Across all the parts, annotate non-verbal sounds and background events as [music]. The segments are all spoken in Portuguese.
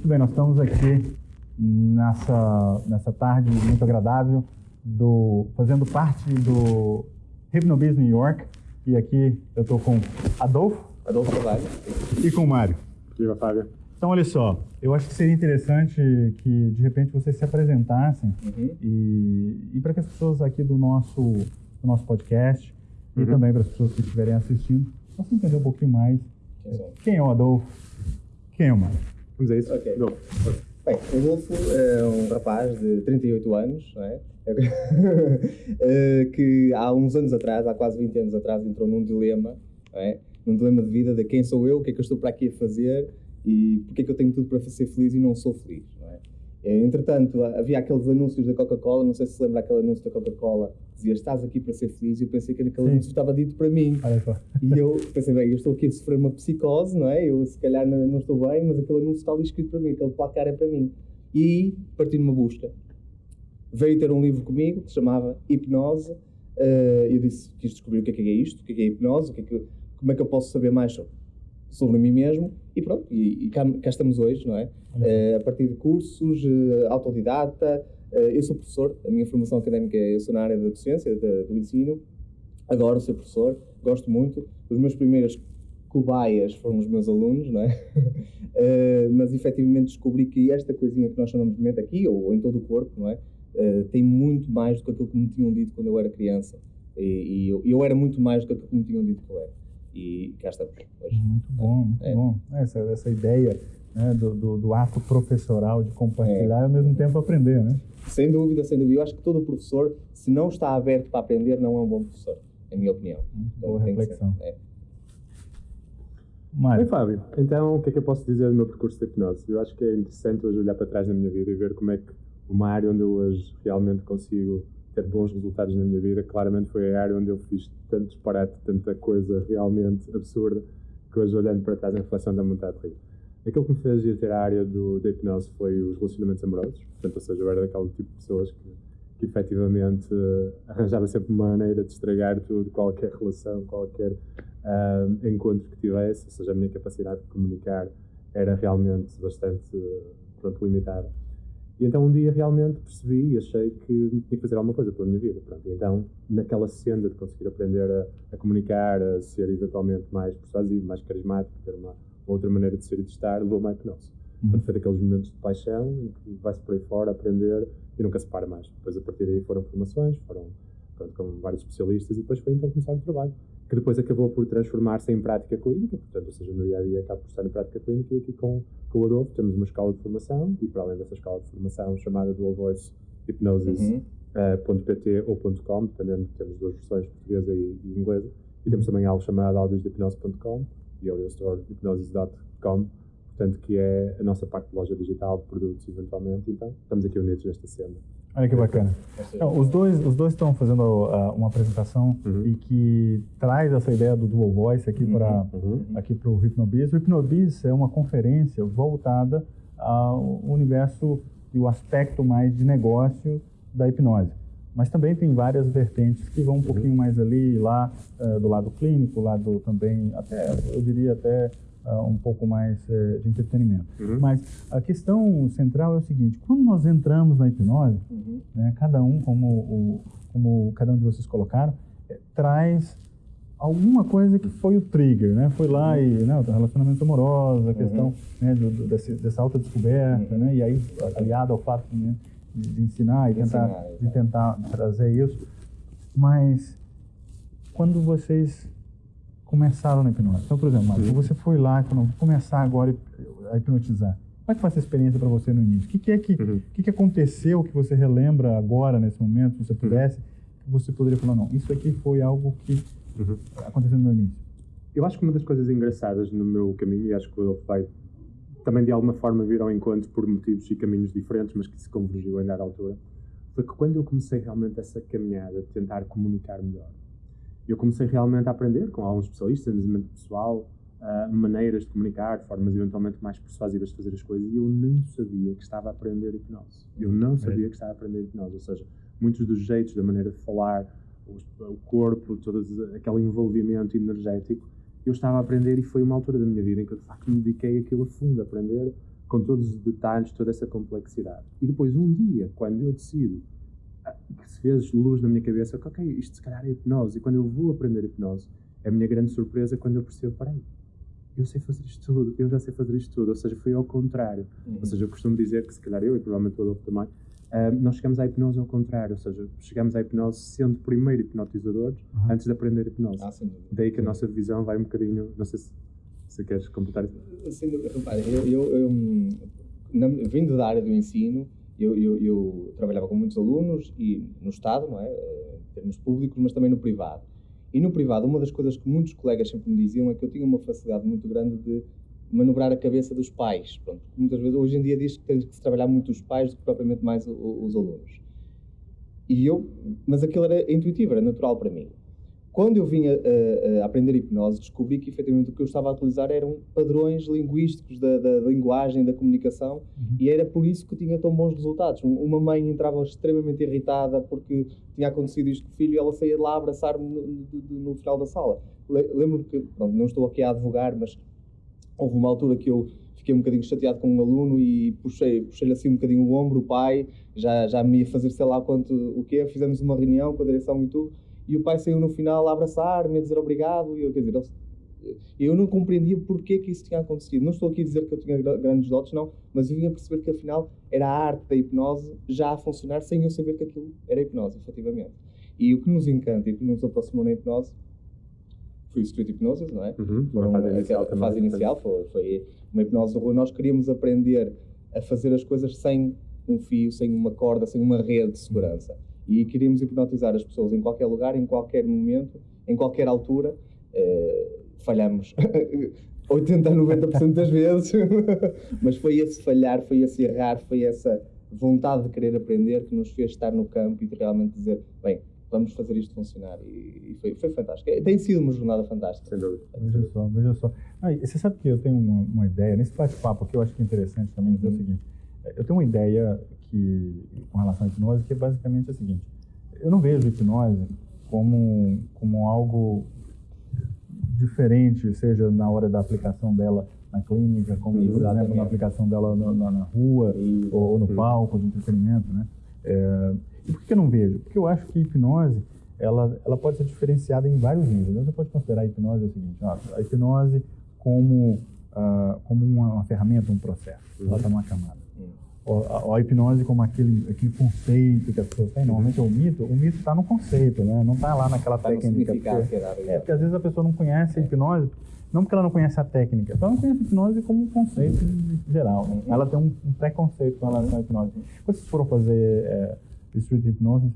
Muito bem, nós estamos aqui nessa, nessa tarde muito agradável, do, fazendo parte do Hypnobiz New York. E aqui eu estou com Adolfo. Adolfo Carvalho. E com o Mário. Viva, Fábio. Então, olha só, eu acho que seria interessante que, de repente, vocês se apresentassem uhum. e, e para que as pessoas aqui do nosso, do nosso podcast uhum. e também para as pessoas que estiverem assistindo possam entender um pouquinho mais quem, quem é o Adolfo, quem é o Mário. Vamos a isso? Ok. Adolfo. Bem, o Adolfo é um rapaz de 38 anos, não é? [laughs] Eh, que há uns anos atrás, há quase 20 anos atrás, entrou num dilema, não é? Num dilema de vida de quem sou eu, o que é que eu estou para aqui a fazer e porque é que eu tenho tudo para ser feliz e não sou feliz, não é? Eh, entretanto, havia aqueles anúncios da Coca-Cola, não sei se se lembra aquele anúncio da Coca-Cola, dizia estás aqui para ser feliz, e eu pensei que aquele Sim. anúncio estava dito para mim. E eu pensei, bem, eu estou aqui a sofrer uma psicose, não é? Eu se calhar não, não estou bem, mas aquele anúncio está ali escrito para mim, aquele placar é para mim. E parti numa busca. Veio ter um livro comigo que se chamava Hipnose. Uh, eu disse, quis descobrir o que é, que é isto, o que é, que é hipnose, o que é que, como é que eu posso saber mais sobre, sobre mim mesmo. E pronto, e, e cá, cá, estamos hoje, não é? Uh, a partir de cursos, uh, autodidata. eu sou professor, a minha formação académica é, eu sou na área da docência, da, do ensino. Adoro ser professor, gosto muito. Os meus primeiros cobaias foram os meus alunos, não é? [laughs] mas efetivamente descobri que esta coisinha que nós chamamos de mente aqui, ou em todo o corpo, não é? Tem muito mais do que aquilo que me tinham dito quando eu era criança. E, e eu, eu, era muito mais do que aquilo que me tinham dito que eu era. E cá estamos hoje. Muito bom, muito é. bom. Essa, essa ideia né, do, do, do, ato professoral de compartilhar é. e ao mesmo tempo aprender, né? Sem dúvida, sem dúvida. Eu acho que todo professor, se não está aberto para aprender, não é um bom professor, na minha opinião. Muito então, boa reflexão. É. Mário. Oi, Fábio. Então, o que é que eu posso dizer do meu percurso de hipnose? Eu acho que é interessante hoje olhar para trás na minha vida e ver como é que uma área onde eu hoje realmente consigo ter bons resultados na minha vida, claramente foi a área onde eu fiz tanto disparate, tanta coisa realmente absurda, que hoje olhando para trás na reflexão dá vontade de rir. Aquilo que me fez ir ter a área do, da hipnose foi os relacionamentos amorosos, portanto, ou seja, eu era daquele tipo de pessoas que, que efetivamente arranjava sempre uma maneira de estragar tudo, qualquer relação, qualquer uh, encontro que tivesse, ou seja, a minha capacidade de comunicar era realmente bastante pronto, limitada. E então um dia realmente percebi e achei que tinha que fazer alguma coisa pela minha vida. Pronto. E então, naquela senda de conseguir aprender a, a, comunicar, a ser eventualmente mais persuasivo, mais carismático, ter uma, outra maneira de ser e de estar, levou-me à hipnose. Uhum. Portanto, foi daqueles momentos de paixão em que vai-se por aí fora aprender e nunca se para mais. Depois, a partir daí, foram formações, foram pronto, com vários especialistas e depois foi então começar o trabalho que depois acabou por transformar-se em prática clínica, portanto, ou seja, no dia a dia acaba por estar em prática clínica e aqui com, com o Adolfo temos uma escola de formação e para além dessa escola de formação chamada Dual Voice Hypnosis uhum. uh, .pt ou .com, dependendo, temos duas versões, portuguesa e, e inglesa, e temos também algo chamado audiosdehipnose.com e audiostore.hypnosis.com, portanto, que é a nossa parte de loja digital de produtos, eventualmente, então estamos aqui unidos nesta cena. Olha que bacana. Então, os dois os dois estão fazendo uh, uma apresentação uhum. e que traz essa ideia do dual voice aqui uhum. para uhum. aqui para o Hipnobiz. O Hipnobiz é uma conferência voltada ao universo e o aspecto mais de negócio da hipnose. Mas também tem várias vertentes que vão um uhum. pouquinho mais ali, lá uh, do lado clínico, lado também até eu diria até uh, um pouco mais uh, de entretenimento. Uhum. Mas a questão central é o seguinte: quando nós entramos na hipnose, uhum. né, cada um, como, o, como cada um de vocês colocaram, é, traz alguma coisa que foi o trigger, né? Foi lá uhum. e, né, o relacionamento amoroso, a questão uhum. né, do, do, desse, dessa autodescoberta, uhum. né? E aí, aliado ao fato né, de, de, ensinar e tentar, ensinar, de tentar trazer isso. Mas, quando vocês começaram na hipnose. Então, por exemplo, Mário, você foi lá e falou, vou começar agora a hipnotizar. Como é que foi essa experiência para você no início? O que, que é que, uhum. que, que aconteceu que você relembra agora, nesse momento, se você uhum. pudesse, que você poderia falar, não, isso aqui foi algo que uhum. aconteceu no meu início? Eu acho que uma das coisas engraçadas no meu caminho, e acho que ele vai também de alguma forma vir ao encontro por motivos e caminhos diferentes, mas que se convergiu em dada altura, foi que quando eu comecei realmente essa caminhada de tentar comunicar melhor, eu comecei realmente a aprender com alguns especialistas em desenvolvimento pessoal, uh, maneiras de comunicar, formas eventualmente mais persuasivas de fazer as coisas, e eu não sabia que estava a aprender hipnose. Eu não sabia que estava a aprender hipnose, ou seja, muitos dos jeitos, da maneira de falar, o, corpo, todo aquele envolvimento energético, eu estava a aprender e foi uma altura da minha vida em que eu de facto me dediquei aquilo a fundo, a aprender com todos os detalhes, toda essa complexidade. E depois, um dia, quando eu decido que se fez luz na minha cabeça, que, ok, isto se calhar é hipnose, e quando eu vou aprender hipnose, é a minha grande surpresa quando eu percebo, peraí, eu sei fazer isto tudo, eu já sei fazer isto tudo, ou seja, foi ao contrário. Uhum. Ou seja, eu costumo dizer que se calhar eu, e provavelmente o Adolfo também, uh, nós chegamos à hipnose ao contrário, ou seja, chegamos à hipnose sendo primeiro hipnotizadores uhum. antes de aprender hipnose. Ah, Daí que sim. a nossa visão vai um bocadinho, não sei se, se queres completar isso. Sim, repare, eu, eu, eu na, vindo da área do ensino, eu, eu, eu, trabalhava com muitos alunos e no Estado, não é? em termos públicos, mas também no privado. E no privado, uma das coisas que muitos colegas sempre me diziam é que eu tinha uma facilidade muito grande de manobrar a cabeça dos pais. Pronto, muitas vezes, hoje em dia, diz que tem que se trabalhar muito os pais do que propriamente mais os alunos. E eu, mas aquilo era intuitivo, era natural para mim. Quando eu vim a, a, a, aprender hipnose, descobri que efetivamente o que eu estava a utilizar eram padrões linguísticos da, da, linguagem, da comunicação, uhum. e era por isso que tinha tão bons resultados. Uma mãe entrava extremamente irritada porque tinha acontecido isto com o filho e ela saía de lá abraçar-me no, no, no, final da sala. Lembro-me que, pronto, não estou aqui a advogar, mas houve uma altura que eu fiquei um bocadinho chateado com um aluno e puxei-lhe puxei assim um bocadinho o ombro, o pai, já, já me ia fazer sei lá quanto o quê, fizemos uma reunião com a direção e tudo e o pai saiu no final a abraçar-me, a dizer obrigado, e eu, quer dizer, eu não compreendia porque que isso tinha acontecido. Não estou aqui a dizer que eu tinha grandes dotes, não, mas eu vinha perceber que afinal era a arte da hipnose já a funcionar sem eu saber que aquilo era hipnose, efetivamente. E o que nos encanta e o que nos aproximou na hipnose foi o Street Hypnosis, não é? Uhum, Foram, fase inicial, a fase inicial foi, foi uma hipnose do Nós queríamos aprender a fazer as coisas sem um fio, sem uma corda, sem uma rede de segurança e queríamos hipnotizar as pessoas em qualquer lugar, em qualquer momento, em qualquer altura. Uh, falhamos 80 a 90% das vezes, [laughs] mas foi esse falhar, foi esse errar, foi essa vontade de querer aprender que nos fez estar no campo e de realmente dizer: bem, vamos fazer isto funcionar. E, e foi, foi fantástico. Tem sido uma jornada fantástica. Sem dúvida. Veja só, veja só. Ah, você sabe que eu tenho uma, uma ideia, nesse bate-papo que eu acho que é interessante também dizer uhum. o seguinte: eu tenho uma ideia que, com relação à hipnose, que é basicamente a seguinte: eu não vejo hipnose como, como algo diferente, seja na hora da aplicação dela na clínica, como, por exemplo, na aplicação dela na, na, na rua ou, ou, no palco de entretenimento, né? É, e por que eu não vejo? Porque eu acho que hipnose, ela, ela pode ser diferenciada em vários níveis. Você pode considerar a hipnose o seguinte, ó, a hipnose como, uh, como uma, uma, ferramenta, um processo. Uhum. Ela está numa camada a, a, hipnose como aquele, aquele conceito que as pessoas têm. Normalmente é o mito, o mito está no conceito, né? Não está lá naquela tá técnica. Porque, é, porque às vezes a pessoa não conhece a hipnose, não porque ela não conhece a técnica, ela não conhece a hipnose como um conceito geral. Né? Ela tem um, um, preconceito com relação à hipnose. Quando vocês foram fazer é, street hipnose,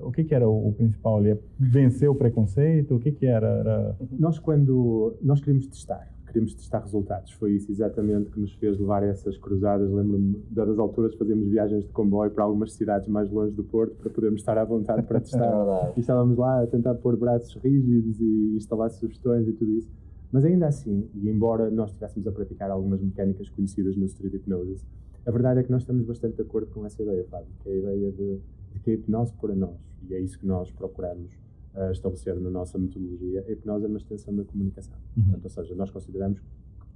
o que, que era o, o, principal ali? É vencer o preconceito? O que, que era? era... Nós, quando nós queríamos testar, queríamos testar resultados. Foi isso exatamente que nos fez levar a essas cruzadas. Lembro-me, dadas alturas, fazíamos viagens de comboio para algumas cidades mais longe do Porto para podermos estar à vontade para [laughs] testar. e estávamos lá a tentar pôr braços rígidos e instalar sugestões e tudo isso. Mas ainda assim, e embora nós estivéssemos a praticar algumas mecânicas conhecidas no Street Hypnosis, a verdade é que nós estamos bastante de acordo com essa ideia, Fábio, que é a ideia de, de que a hipnose para nós, e é isso que nós procuramos uh, estabelecer na nossa metodologia, a hipnose é uma extensão da comunicação. Uhum. Portanto, ou seja, nós consideramos que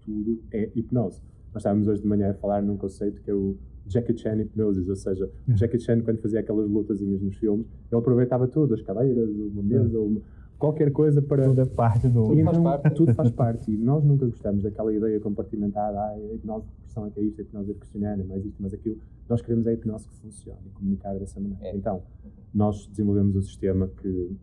tudo é hipnose. Nós estávamos hoje de manhã a falar num conceito que é o Jackie Chan Hypnosis, ou seja, uhum. Jackie Chan, quando fazia aquelas lutazinhas nos filmes, ele aproveitava tudo, as cadeiras, uma mesa, uhum. uma, qualquer coisa para. Tudo é parte do. Tudo então, faz parte. [laughs] Tudo faz parte. E nós nunca gostamos daquela ideia compartimentada, ah, a hipnose de pressão é que é isto, a hipnose é mais isto, mais aquilo. Nós queremos a hipnose que funcione e comunicar dessa maneira. É. Então, nós desenvolvemos um sistema que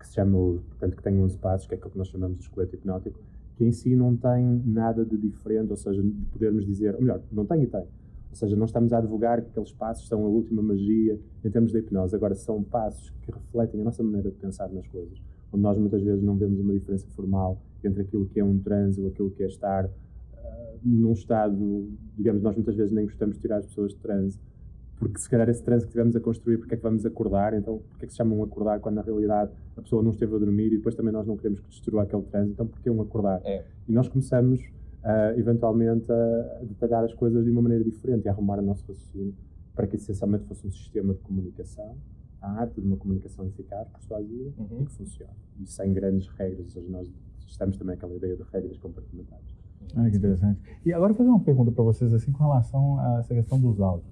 que se chama, portanto, que tem 11 passos, que é aquilo que nós chamamos de esqueleto hipnótico, que em si não tem nada de diferente, ou seja, de podermos dizer, ou melhor, não tem e tem. Ou seja, não estamos a advogar que aqueles passos são a última magia em termos de hipnose. Agora, são passos que refletem a nossa maneira de pensar nas coisas, onde nós muitas vezes não vemos uma diferença formal entre aquilo que é um transe ou aquilo que é estar uh, num estado, digamos, nós muitas vezes nem gostamos de tirar as pessoas de transe, porque se calhar esse trânsito que tivemos a construir, porque é que vamos acordar, então porque é que se chamam acordar quando na realidade a pessoa não esteve a dormir e depois também nós não queremos que destrua aquele trânsito, então porque é um acordar? É. E nós começamos uh, eventualmente a detalhar as coisas de uma maneira diferente e a arrumar o nosso raciocínio para que essencialmente fosse um sistema de comunicação, a arte de uma comunicação eficaz, persuasiva uhum. e que funcione. E sem grandes regras, ou seja, nós estamos também aquela ideia de regras compartimentadas. Ah, que interessante. E agora fazer uma pergunta para vocês assim com relação a essa questão dos áudios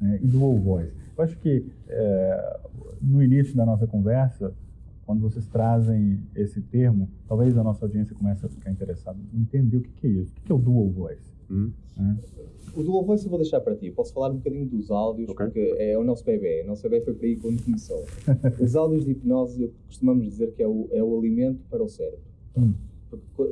né, e do All Voice. Eu acho que é, no início da nossa conversa, quando vocês trazem esse termo, talvez a nossa audiência comece a ficar interessada em entender o que, que é isso. O que, é o Dual Voice? Hum. O Dual Voice eu vou deixar para ti. Posso falar um bocadinho dos áudios, okay. porque é o nosso bebê. O nosso bebê foi para aí quando começou. [laughs] Os áudios de hipnose, costumamos dizer que é o, é o alimento para o cérebro. Hum.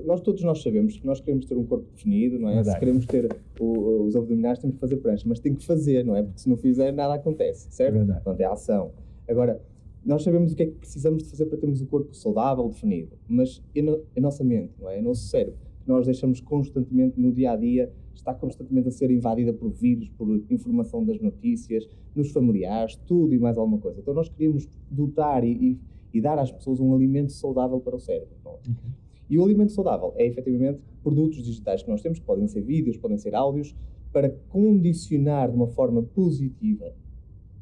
Nós todos nós sabemos que nós queremos ter um corpo definido, não é? Verdade. Se queremos ter o, os abdominais, temos que fazer prancha, mas tem que fazer, não é? Porque se não fizer, nada acontece, certo? Verdade. Portanto, é ação. Agora, nós sabemos o que é que precisamos de fazer para termos o corpo saudável, definido, mas a nossa mente, não é? O nosso cérebro, que nós deixamos constantemente no dia a dia, está constantemente a ser invadida por vírus, por informação das notícias, nos familiares, tudo e mais alguma coisa. Então nós queríamos dotar e, e, e dar às pessoas um alimento saudável para o cérebro. Uhum. E o alimento saudável é efetivamente produtos digitais que nós temos, que podem ser vídeos, podem ser áudios, para condicionar de uma forma positiva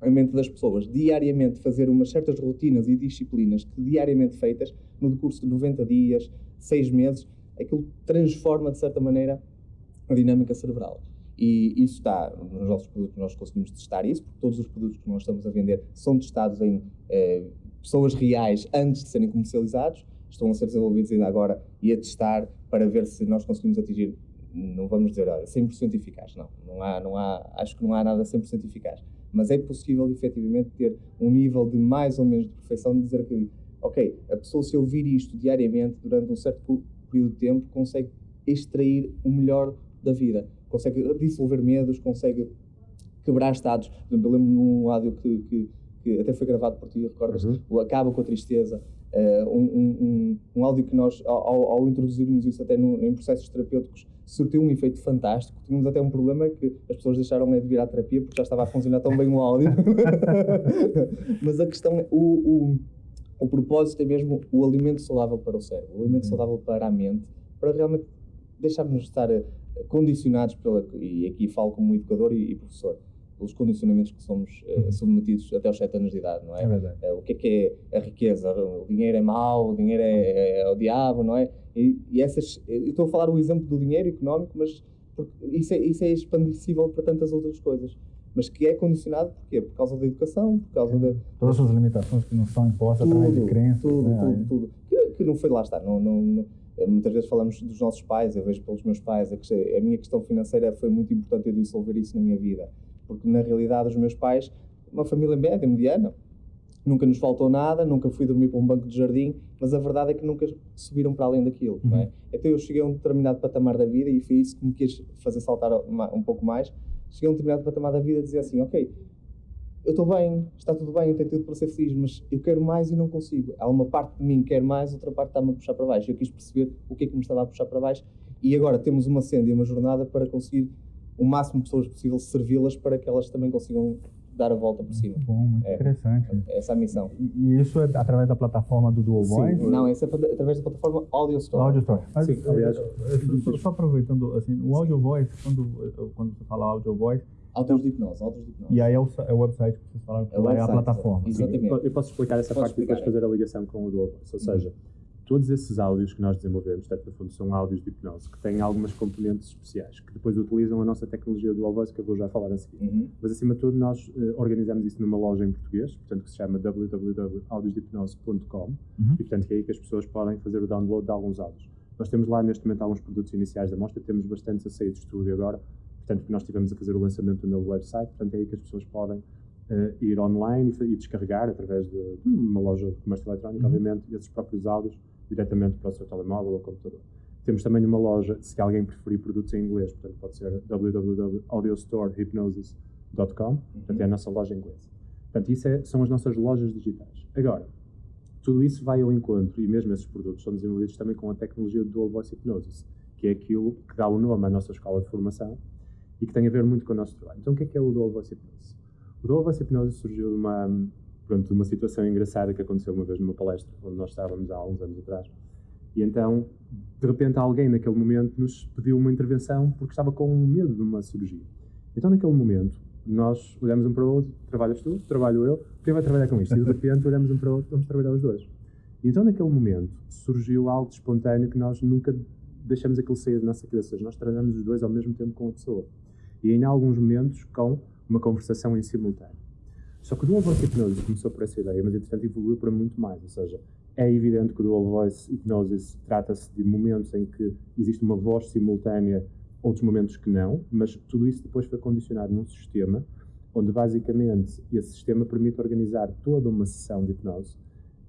a mente das pessoas, diariamente fazer umas certas rotinas e disciplinas que diariamente feitas, no decurso de 90 dias, 6 meses, aquilo transforma de certa maneira a dinâmica cerebral. E isso está nos nossos produtos, nós conseguimos testar isso, porque todos os produtos que nós estamos a vender são testados em eh, pessoas reais antes de serem comercializados, estão a ser desenvolvidos ainda agora e a testar para ver se nós conseguimos atingir, não vamos dizer, olha, 100% eficaz, não, não há, não há, acho que não há nada 100% eficaz, mas é possível efetivamente ter um nível de mais ou menos de perfeição de dizer que, ok, a pessoa se ouvir isto diariamente durante um certo período de tempo consegue extrair o melhor da vida. Consegue dissolver medos, consegue quebrar estados. Por exemplo, eu lembro num áudio que, que, que até foi gravado por ti, recordas? Uhum. O Acaba com a Tristeza. Uh, um, um, um, áudio que nós, ao, ao introduzirmos isso até no, em processos terapêuticos, surtiu um efeito fantástico. Tínhamos até um problema que as pessoas deixaram de vir à terapia porque já estava a funcionar tão bem o áudio. [laughs] Mas a questão é, o, o, o propósito é mesmo o alimento saudável para o cérebro, o alimento uhum. saudável para a mente, para realmente deixarmos de estar condicionados pela, e aqui falo como educador e, e professor, pelos condicionamentos que somos uh, submetidos até aos 7 anos de idade, não é? É verdade. Uh, o que é que é a riqueza? O dinheiro é mau, o dinheiro é, é, é o diabo, não é? E, e essas, eu estou a falar o exemplo do dinheiro económico, mas isso é, isso é expandível para tantas outras coisas. Mas que é condicionado porquê? Por causa da educação, por causa de... Todas as limitações que não são impostas tudo, através de crenças. Tudo, né? tudo, tudo. Que, que não foi lá estar, não, não, não eh, muitas vezes falamos dos nossos pais, eu vejo pelos meus pais, a minha questão financeira foi muito importante eu dissolver isso na minha vida, porque na realidade os meus pais, uma família média, mediana, nunca nos faltou nada, nunca fui dormir para um banco de jardim, mas a verdade é que nunca subiram para além daquilo, uhum. não é? Então eu cheguei a um determinado patamar da vida e foi isso que me quis fazer saltar um pouco mais, cheguei a um determinado patamar da vida e dizer assim, ok, eu estou bem, está tudo bem, eu tenho tudo para ser feliz, mas eu quero mais e não consigo. Há uma parte de mim que quer mais, outra parte está-me a puxar para baixo. Eu quis perceber o que é que me estava a puxar para baixo e agora temos uma senda e uma jornada para conseguir o máximo de pessoas possível servi-las para que elas também consigam dar a volta por cima. Muito bom, muito é, interessante. É essa é a missão. E, isso é através da plataforma do Dual Voice? Sim, não, isso é através da plataforma Audio Store. Audio Store. Mas, Sim, aliás, só, só aproveitando, assim, o Audio Voice, quando, quando você fala Audio Voice, Autos de hipnose, autos de hipnose. E aí é o, é o website que vocês falaram que é, é a plataforma. Exatamente. Eu posso explicar essa parte e depois fazer a ligação com o do Ou seja, uhum. Todos esses áudios que nós desenvolvemos, portanto, no fundo, são áudios de hipnose que têm algumas componentes especiais, que depois utilizam a nossa tecnologia do Voice, que eu vou já falar a seguir. Uhum. Mas, acima de tudo, nós uh, organizamos isso numa loja em português, portanto, que se chama www.audiosdehipnose.com uhum. e, portanto, que é aí que as pessoas podem fazer o download de alguns áudios. Nós temos lá, neste momento, alguns produtos iniciais da mostra, temos bastantes a sair de estúdio agora, portanto, que nós estivemos a fazer o lançamento do novo website, portanto, é aí que as pessoas podem uh, ir online e, e, descarregar através de, uma loja de comércio eletrónico, uhum. obviamente, esses próprios áudios diretamente para o seu telemóvel ou computador. Temos também uma loja, se alguém preferir produtos em inglês, portanto, pode ser www.audiostorehypnosis.com, uhum. portanto, é a nossa loja em inglês. Portanto, isso é, são as nossas lojas digitais. Agora, tudo isso vai ao encontro, e mesmo esses produtos são desenvolvidos também com a tecnologia do Dual Voice Hypnosis, que é aquilo que dá o nome à nossa escola de formação, e que tem a ver muito com o nosso trabalho. Então, o que é que é o Dual Voice Hypnosis? O Dual Voice Hypnosis surgiu de uma, pronto, uma situação engraçada que aconteceu uma vez numa palestra, onde nós estávamos há uns anos atrás. E então, de repente, alguém naquele momento nos pediu uma intervenção porque estava com medo de uma cirurgia. Então, naquele momento, nós olhamos um para o outro, trabalhas tu, trabalho eu, quem vai trabalhar com isto? E de repente olhamos um para o outro, vamos trabalhar os dois. E então, naquele momento, surgiu algo espontâneo que nós nunca deixamos aquilo sair da nossa cabeça. Nós trabalhamos os dois ao mesmo tempo com a pessoa. E em alguns momentos com uma conversação em simultâneo. Só que o Dual Voice Hipnosis começou por essa ideia, mas entretanto evoluiu para muito mais. Ou seja, é evidente que o Dual Voice Hipnosis trata-se de momentos em que existe uma voz simultânea, outros momentos que não, mas tudo isso depois foi condicionado num sistema onde basicamente esse sistema permite organizar toda uma sessão de hipnose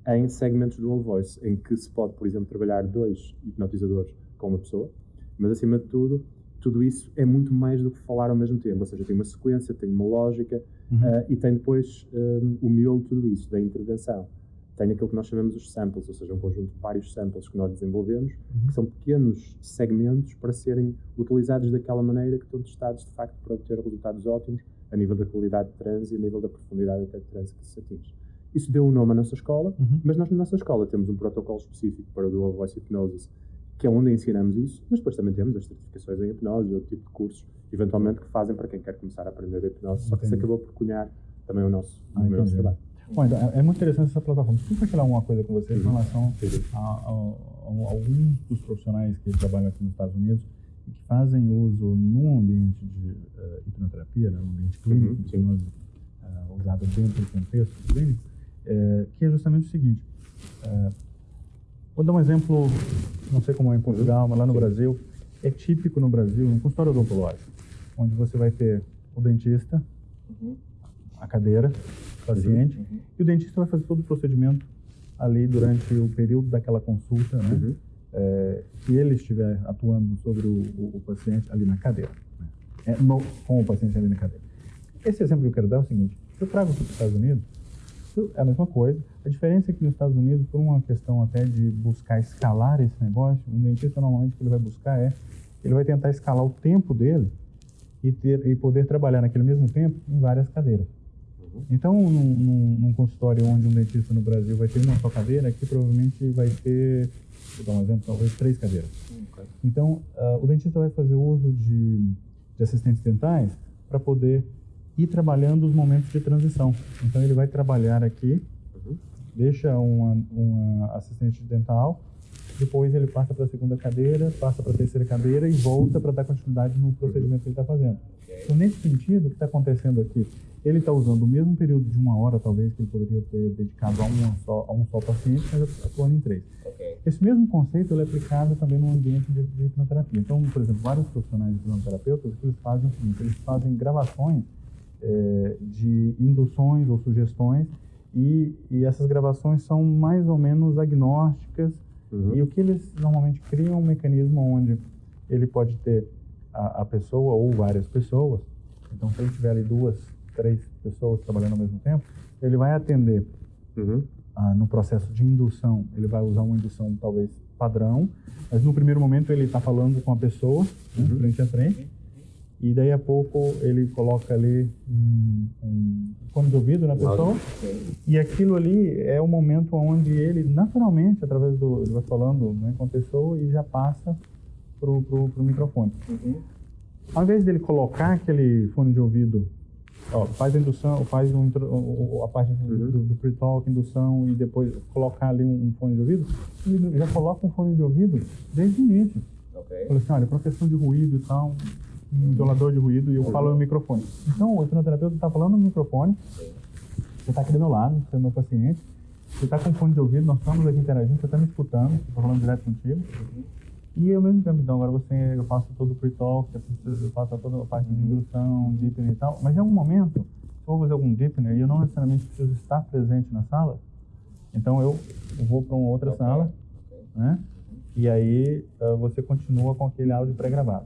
em segmentos Dual Voice, em que se pode, por exemplo, trabalhar dois hipnotizadores com uma pessoa, mas acima de tudo tudo isso é muito mais do que falar ao mesmo tempo, ou seja, tem uma sequência, tem uma lógica uhum. uh, e tem depois um, o miolo de tudo isso, da intervenção. Tem aquilo que nós chamamos os samples, ou seja, um conjunto de vários samples que nós desenvolvemos, uhum. que são pequenos segmentos para serem utilizados daquela maneira que estão testados, de facto, para obter resultados ótimos a nível da qualidade de transe e a nível da profundidade até de transe que se atinge. Isso deu um nome à nossa escola, uhum. mas nós na nossa escola temos um protocolo específico para o Dual Voice Hypnosis que é onde ensinamos isso, mas depois também temos as certificações em hipnose e outro tipo de cursos, eventualmente, que fazem para quem quer começar a aprender a hipnose, só que isso acabou por cunhar também o nosso, ah, o nosso trabalho. Bom, então, é, é muito interessante essa plataforma. Desculpa falar uma coisa com vocês uhum. em relação a, a, a, alguns dos profissionais que trabalham aqui nos Estados Unidos e que fazem uso num ambiente de uh, hipnoterapia, né, um ambiente clínico, uhum. de hipnose uh, usada dentro do contexto clínico, uh, que é justamente o seguinte. Vou dar um exemplo, não sei como é em Portugal, mas lá no Brasil, é típico no Brasil, um consultório odontológico, onde você vai ter o dentista, uhum. a cadeira, o paciente, uhum. e o dentista vai fazer todo o procedimento ali durante o período daquela consulta, né? Uhum. É, que ele estiver atuando sobre o, o, o paciente ali na cadeira, né? é, no, com o paciente ali na cadeira. Esse exemplo que eu quero dar é o seguinte: eu trago para os Estados Unidos é a mesma coisa. A diferença é que nos Estados Unidos, por uma questão até de buscar escalar esse negócio, um dentista normalmente o que ele vai buscar é, ele vai tentar escalar o tempo dele e, ter, e poder trabalhar naquele mesmo tempo em várias cadeiras. Uhum. Então, num, num, num, consultório onde um dentista no Brasil vai ter uma só cadeira, aqui provavelmente vai ter, vou dar um exemplo, talvez três cadeiras. Okay. Então, uh, o dentista vai fazer uso de, de assistentes dentais para poder e trabalhando os momentos de transição. Então ele vai trabalhar aqui, uhum. deixa uma, uma assistente dental, depois ele passa para a segunda cadeira, passa para a terceira cadeira e volta para dar continuidade no procedimento que ele está fazendo. Então, nesse sentido, o que está acontecendo aqui? Ele está usando o mesmo período de uma hora, talvez, que ele poderia ter dedicado a, uma só, a um só paciente, mas atuando em três. Okay. Esse mesmo conceito é aplicado também no ambiente de, de hipnoterapia. Então, por exemplo, vários profissionais de hipnoterapeutas, o que eles fazem é o seguinte, eles fazem gravações é, de induções ou sugestões e, e, essas gravações são mais ou menos agnósticas uhum. e o que eles normalmente criam é um mecanismo onde ele pode ter a, a, pessoa ou várias pessoas então se ele tiver ali duas três pessoas trabalhando ao mesmo tempo ele vai atender uhum. ah, no processo de indução ele vai usar uma indução talvez padrão mas no primeiro momento ele está falando com a pessoa né, uhum. frente a frente e daí a pouco ele coloca ali um, um fone de ouvido na pessoa e aquilo ali é o momento onde ele naturalmente através do ele vai falando né, com a pessoa e já passa pro, pro microfone uhum. ao invés dele colocar aquele fone de ouvido ó, faz a indução faz um, a parte uhum. do, do pre-talk indução e depois colocar ali um, um, fone de ouvido ele já coloca um fone de ouvido desde o início okay. Fala assim, olha, proteção de ruído e tal, um isolador de ruído e eu falo no microfone. Então, o hipnoterapeuta está falando no microfone, você está aqui do meu lado, você é meu paciente, você está com fone de ouvido, nós estamos aqui interagindo, você está me escutando, estou falando direto contigo. E ao mesmo tempo, então, agora você, eu faço todo o pre-talk, eu faço toda a parte de indução, deepening e tal, mas em algum momento, se eu vou fazer algum deepening e eu não necessariamente preciso estar presente na sala, então eu, eu vou para uma outra okay. sala, né? E aí uh, você continua com aquele áudio pré-gravado.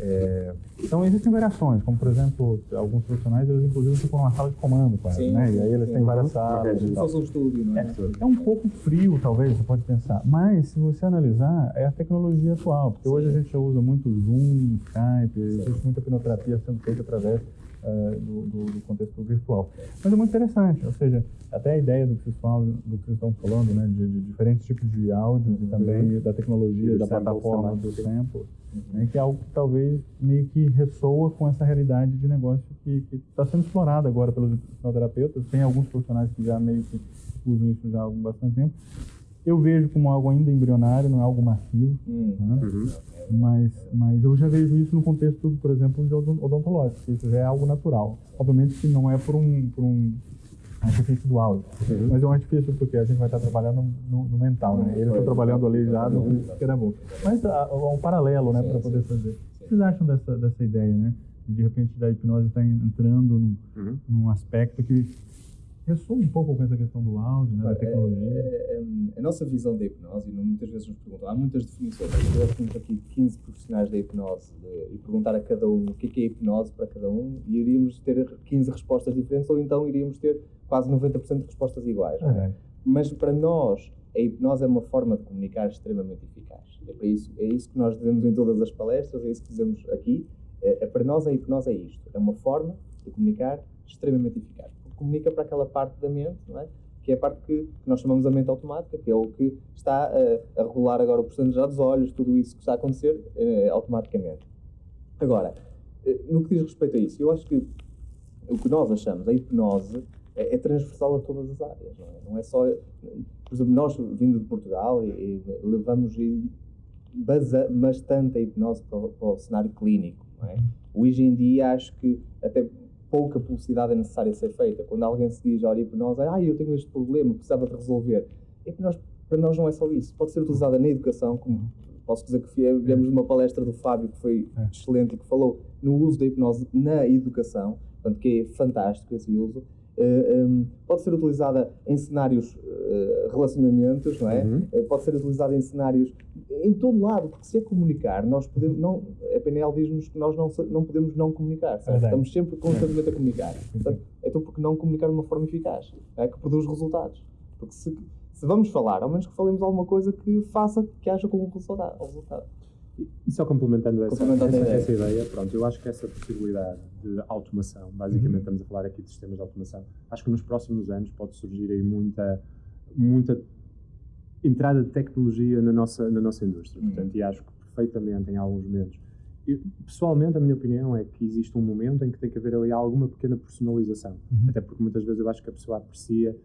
É, então existem variações, como por exemplo, alguns profissionais eles inclusive ficam numa sala de comando quase, sim, né? E aí eles sim, têm várias salas. É. Um estúdio, né? É, é, um pouco frio, talvez, você pode pensar. Mas se você analisar, é a tecnologia atual, porque sim. hoje a gente usa muito Zoom, Skype, existe muita pinoterapia sendo feita através uh, do, do, do, contexto virtual. Mas é muito interessante, ou seja, até a ideia do que vocês, falam, do que vocês estão falando, né, de, de diferentes tipos de áudios e também uhum. da tecnologia, da plataforma do sample, uhum. né, que é algo que talvez meio que ressoa com essa realidade de negócio que está sendo explorada agora pelos hipnoterapeutas. Tem alguns profissionais que já meio que usam isso já há bastante tempo. Eu vejo como algo ainda embrionário, não é algo massivo, Hum. né? Uhum. mas, mas eu já vejo isso no contexto, por exemplo, de odon- odontológico, isso já é algo natural. Obviamente que não é por um, por um artifício do áudio, Uhum. mas é um artifício porque a gente vai estar trabalhando no, no mental, né? Eles estão trabalhando ali já no que era bom. Mas há há um paralelo, né, para poder fazer. O que vocês acham dessa, dessa ideia, né? De, repente da hipnose estar entrando num, Uhum. num aspecto que ressoa um pouco com essa questão do áudio, né, da É, tecnologia. é, é, a nossa visão da hipnose, e muitas vezes nos perguntam, há muitas definições. Eu temos aqui 15 profissionais da hipnose e perguntar a cada um o que é, que é hipnose para cada um, e iríamos ter 15 respostas diferentes, ou então iríamos ter quase 90% de respostas iguais. não é? É. Mas para nós, a hipnose é uma forma de comunicar extremamente eficaz. É, para isso, é isso que nós dizemos em todas as palestras, é isso que dizemos aqui. É, é, para nós, a hipnose é isto: é uma forma de comunicar extremamente eficaz. Comunica para aquela parte da mente, é? que é a parte que, que nós chamamos a mente automática, que é o que está a, a regular agora o já dos olhos, tudo isso que está a acontecer eh, automaticamente. Agora, eh, no que diz respeito a isso, eu acho que o que nós achamos, a hipnose, é, é transversal a todas as áreas, não é? Não é só. Por exemplo, nós, vindo de Portugal, e, e levamos basa bastante a hipnose para, o- para o cenário clínico, não é? Hoje em dia, acho que até pouca publicidade é necessária ser feita. Quando alguém se diz, olha, hipnose, ah, eu tenho este problema, precisava de resolver. Hipnose, para nós, não é só isso. Pode ser utilizada na educação, como posso dizer que viemos uma palestra do Fábio que foi É. excelente e que falou no uso da hipnose na educação, portanto, que é fantástico esse uso. Eh, um, pode ser utilizada em cenários eh, relacionamentos, não é? Uhum. Eh, pode ser utilizada em cenários em todo lado, porque se é comunicar, nós podemos não, a PNL diz-nos que nós não, não podemos não comunicar, estamos sempre constantemente a comunicar. Portanto, então por que não comunicar de uma forma eficaz, é? que produz resultados? Porque se, se vamos falar, ao menos que falemos alguma coisa que faça que haja com um resultado. resultado. E- só complementando essa, Complementando essa, ideia. essa ideia, pronto, eu acho que essa possibilidade de automação, basicamente Uhum. estamos a falar aqui de sistemas de automação, acho que nos próximos anos pode surgir aí muita, muita entrada de tecnologia na nossa, na nossa indústria. Uhum. Portanto, e acho que perfeitamente em alguns momentos. Eu, pessoalmente, a minha opinião é que existe um momento em que tem que haver ali alguma pequena personalização. Uhum. Até porque muitas vezes eu acho que a pessoa aprecia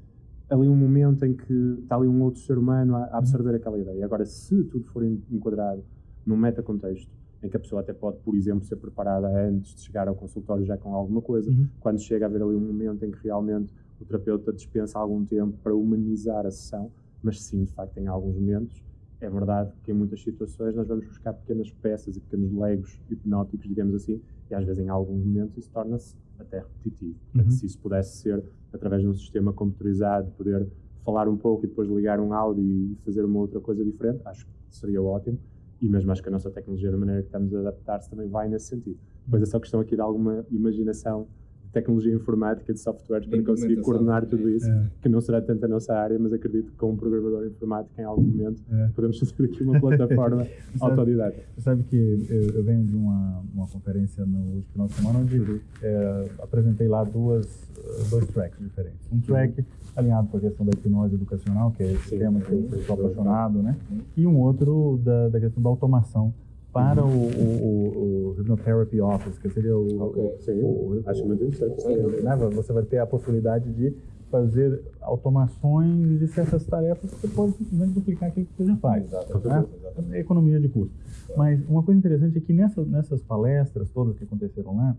ali um momento em que está ali um outro ser humano a, a absorver aquela ideia. Agora, se tudo for en- enquadrado num metacontexto, em que a pessoa até pode, por exemplo, ser preparada antes de chegar ao consultório já com alguma coisa, Uhum. quando chega a haver ali um momento em que realmente o terapeuta dispensa algum tempo para humanizar a sessão, mas sim, de facto, em alguns momentos, é verdade que em muitas situações nós vamos buscar pequenas peças e pequenos legos hipnóticos, digamos assim, e às vezes em alguns momentos isso torna-se até repetitivo. Portanto, Uhum. se isso pudesse ser através de um sistema computerizado, poder falar um pouco e depois ligar um áudio e fazer uma outra coisa diferente, acho que seria ótimo. E mesmo acho que a nossa tecnologia, da maneira que estamos a adaptar-se, também vai nesse sentido. Depois é só questão aqui de alguma imaginação de tecnologia informática, de softwares, para conseguir coordenar tudo isso, É. que não será tanto a nossa área, mas acredito que com um programador informático, em algum momento, É. podemos fazer aqui uma plataforma [laughs] autodidata. Você sabe que eu, eu venho de uma, uma conferência no último final de semana onde Uhum. é, apresentei lá duas, dois tracks diferentes. Um track alinhado com a questão da hipnose educacional, que é esse Sim, tema que eu sou apaixonado, né? E um outro da, da questão da automação para Uhum. o, o, o, o Hypnotherapy Office, que seria o... Ok, o- sim. o- Acho muito interessante. Sim. né? Você vai ter a possibilidade de fazer automações de certas tarefas que você pode simplesmente duplicar aquilo que você já faz. Exato, né? exatamente. É economia de custo. Mas uma coisa interessante é que nessa, nessas palestras todas que aconteceram lá,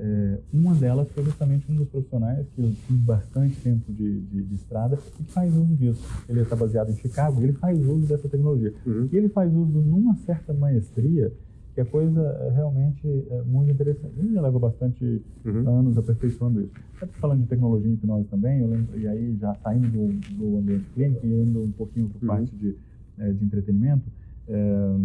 é, uma delas foi justamente um dos profissionais que tem bastante tempo de, de, de estrada e que faz uso disso. Ele está baseado em Chicago e ele faz uso dessa tecnologia. Uhum. E ele faz uso numa certa maestria que é coisa é, realmente é, muito interessante. Ele já leva bastante Uhum. anos aperfeiçoando isso. Até falando de tecnologia e hipnose também, eu lembro, e aí já saindo do, do ambiente clínico e indo um pouquinho para Uhum. parte de, eh, de entretenimento, eh,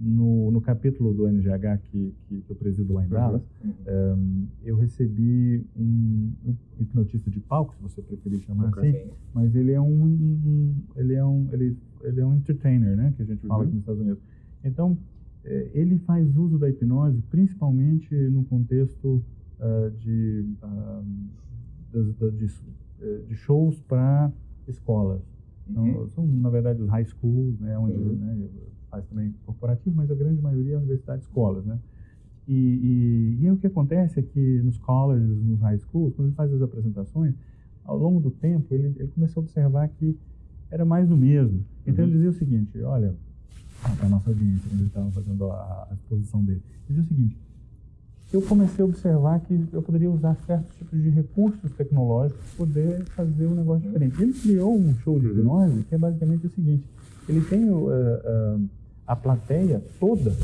no, no capítulo do NGH que, que, que eu presido lá em Dallas, Uhum. eu recebi um hipnotista de palco, se você preferir chamar Ok. assim, Sim. mas ele é um, ele é um ele, ele é um entertainer, né, que a gente fala Uhum. aqui nos Estados Unidos. Então eh, ele faz uso da hipnose principalmente no contexto ah, de, da- de, eh, de shows para escolas. Então, Uhum. são na verdade os high schools, né, onde Uhum. né, faz também corporativo, mas a grande maioria é universidade e escolas, né? E, e, e aí o que acontece é que nos colleges, nos high schools, quando ele faz as apresentações, ao longo do tempo ele, ele começou a observar que era mais do mesmo. Então uhum. ele dizia o seguinte, olha, a nossa audiência, quando ele estava fazendo a, a exposição dele, ele dizia o seguinte, eu comecei a observar que eu poderia usar certos tipos de recursos tecnológicos para poder fazer um negócio diferente. Ele criou um show de uhum. hipnose que é basicamente o seguinte, ele tem uh, uh, a plateia toda,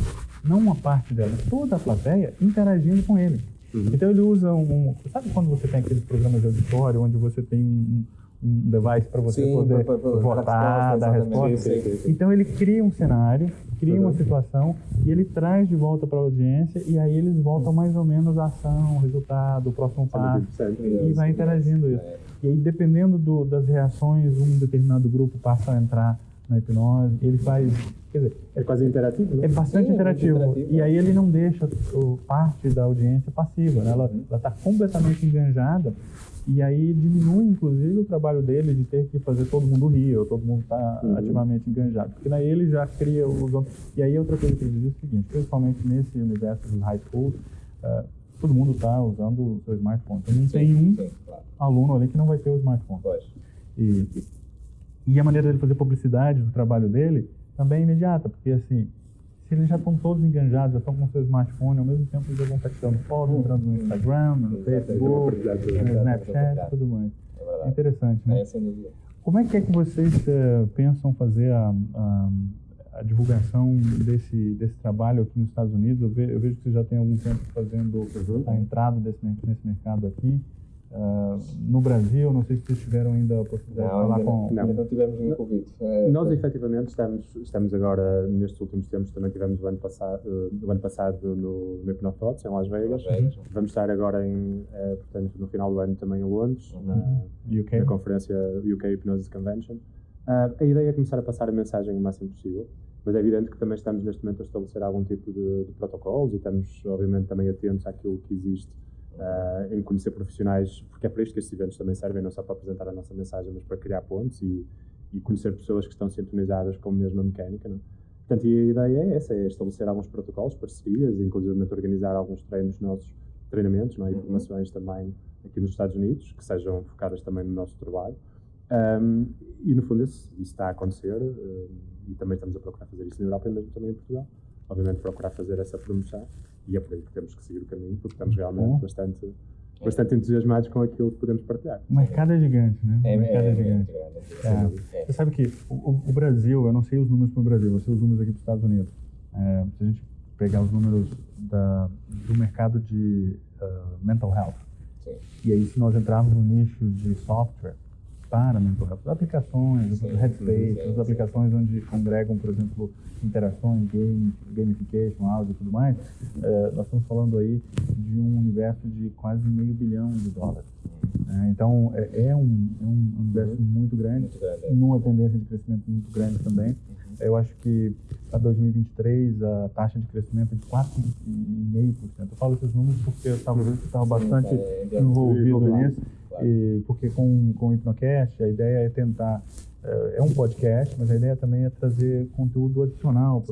não uma parte dela, toda a plateia interagindo com ele. Uhum. Então ele usa um, Sabe quando você tem aqueles programas de auditório onde você tem um, um device para você sim, poder pra, pra, votar, dar resposta? Sim, sim, então ele cria um cenário, cria uma situação e ele traz de volta para a audiência e aí eles voltam mais ou menos a ação, o resultado, o próximo passo e vai interagindo isso. É. E aí dependendo do, das reações, um determinado grupo passa a entrar na hipnose, ele faz. Quer dizer, é quase interativo, né? É bastante Sim, interativo. interativo. E aí ele não deixa o, parte da audiência passiva, né? Ela uhum. está completamente enganjada e aí diminui, inclusive, o trabalho dele de ter que fazer todo mundo rir, ou todo mundo está uhum. ativamente enganjado. Porque daí ele já cria os... E aí outra coisa que ele diz é o seguinte, principalmente nesse universo dos high schools, uh, todo mundo está usando o seu smartphone. Então não sim, tem um sim, claro. aluno ali que não vai ter o smartphone. Pois. E, e a maneira dele fazer publicidade do trabalho dele também é imediata, porque assim, se eles já estão todos enganjados, já estão com seu smartphone, ao mesmo tempo eles já vão estar tirando foto, entrando no Instagram, no Facebook, no Snapchat, tudo mais. É, interessante, né? É, Como é que é que vocês uh, pensam fazer a, a, a, divulgação desse, desse trabalho aqui nos Estados Unidos? Eu, ve, eu vejo que vocês já têm algum tempo fazendo a entrada desse, nesse mercado aqui. Uh, no Brasil, não sei se vocês tiveram ainda a possibilidade não, de falar com... Não, não tivemos nenhum convite. É, Nós, é. efetivamente, estamos, estamos agora, nestes últimos tempos, também tivemos o ano passado, uh, o ano passado no, no Hypnothoughts, em Las Vegas. Las Vegas. Uhum. Vamos estar agora, em, uh, portanto, no final do ano também em Londres, uhum. na, UK. na conferência UK Hypnosis Convention. a ideia é começar a passar a mensagem o máximo possível, mas é evidente que também estamos neste momento a estabelecer algum tipo de, de protocolos e estamos, obviamente, também atentos àquilo que existe uh, em conhecer profissionais, porque é para isto que estes eventos também servem, não só para apresentar a nossa mensagem, mas para criar pontos e, e conhecer pessoas que estão sintonizadas com a mesma mecânica. Não? É? Portanto, a ideia é essa, é estabelecer alguns protocolos, parcerias, inclusive organizar alguns treinos nossos, treinamentos não é? e uhum. formações também aqui nos Estados Unidos, que sejam focadas também no nosso trabalho. Um, e no fundo isso, isso, está a acontecer um, e também estamos a procurar fazer isso na Europa e mesmo também em Portugal. Obviamente procurar fazer essa promoção e é por aí que temos que seguir o caminho, porque estamos realmente Bom. bastante, bastante entusiasmados com aquilo que podemos partilhar. O mercado é gigante, né? É, o mercado é, é gigante. É, Você sabe que o, o, Brasil, eu não sei os números para o Brasil, eu sei os números aqui para os Estados Unidos. É, se a gente pegar os números da, do mercado de uh, mental health, Sim. e aí se nós entrarmos no nicho de software, para mental health, aplicações, sim, Headspace, sim, as aplicações onde congregam, por exemplo, interações, game, gamification, áudio e tudo mais, é, nós estamos falando aí de um universo de quase meio bilhão de dólares. É, então, é, é, um, é um universo uhum. muito grande, muito grande é. numa tendência de crescimento muito grande também. Uhum. Eu acho que para 2023 a taxa de crescimento é de 4,5%. Eu falo esses números porque eu estava uhum. bastante tá, envolvido nisso. E, porque com, com o Hipnocast a ideia é tentar é, é um podcast, mas a ideia também é trazer conteúdo adicional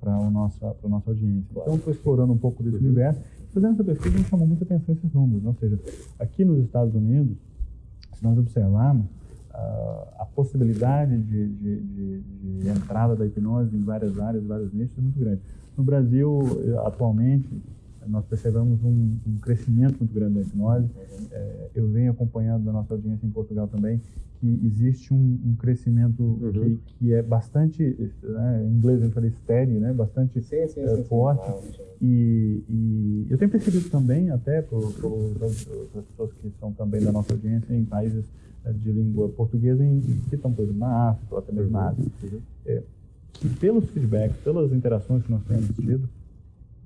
para a nossa, nossa audiência. Então, estou explorando um pouco desse universo. Fazendo essa pesquisa, me chamou muita atenção esses números. Ou seja, aqui nos Estados Unidos, se nós observarmos, uh, a possibilidade de, de, de, de, entrada da hipnose em várias áreas, vários nichos, é muito grande. No Brasil, atualmente, nós percebemos um, um crescimento muito grande da hipnose. É, eu venho acompanhando da nossa audiência em Portugal também que existe um, um crescimento uhum. que, que é bastante, né, em inglês gente fala steady, né, bastante sim, sim, é, sim, forte. E, e, eu tenho percebido também, até por, por, as pessoas que são também da nossa audiência em países é, de língua portuguesa, em, que estão, por exemplo, na África ou até mesmo na Ásia, uhum. é, que pelos feedbacks, pelas interações que nós temos tido,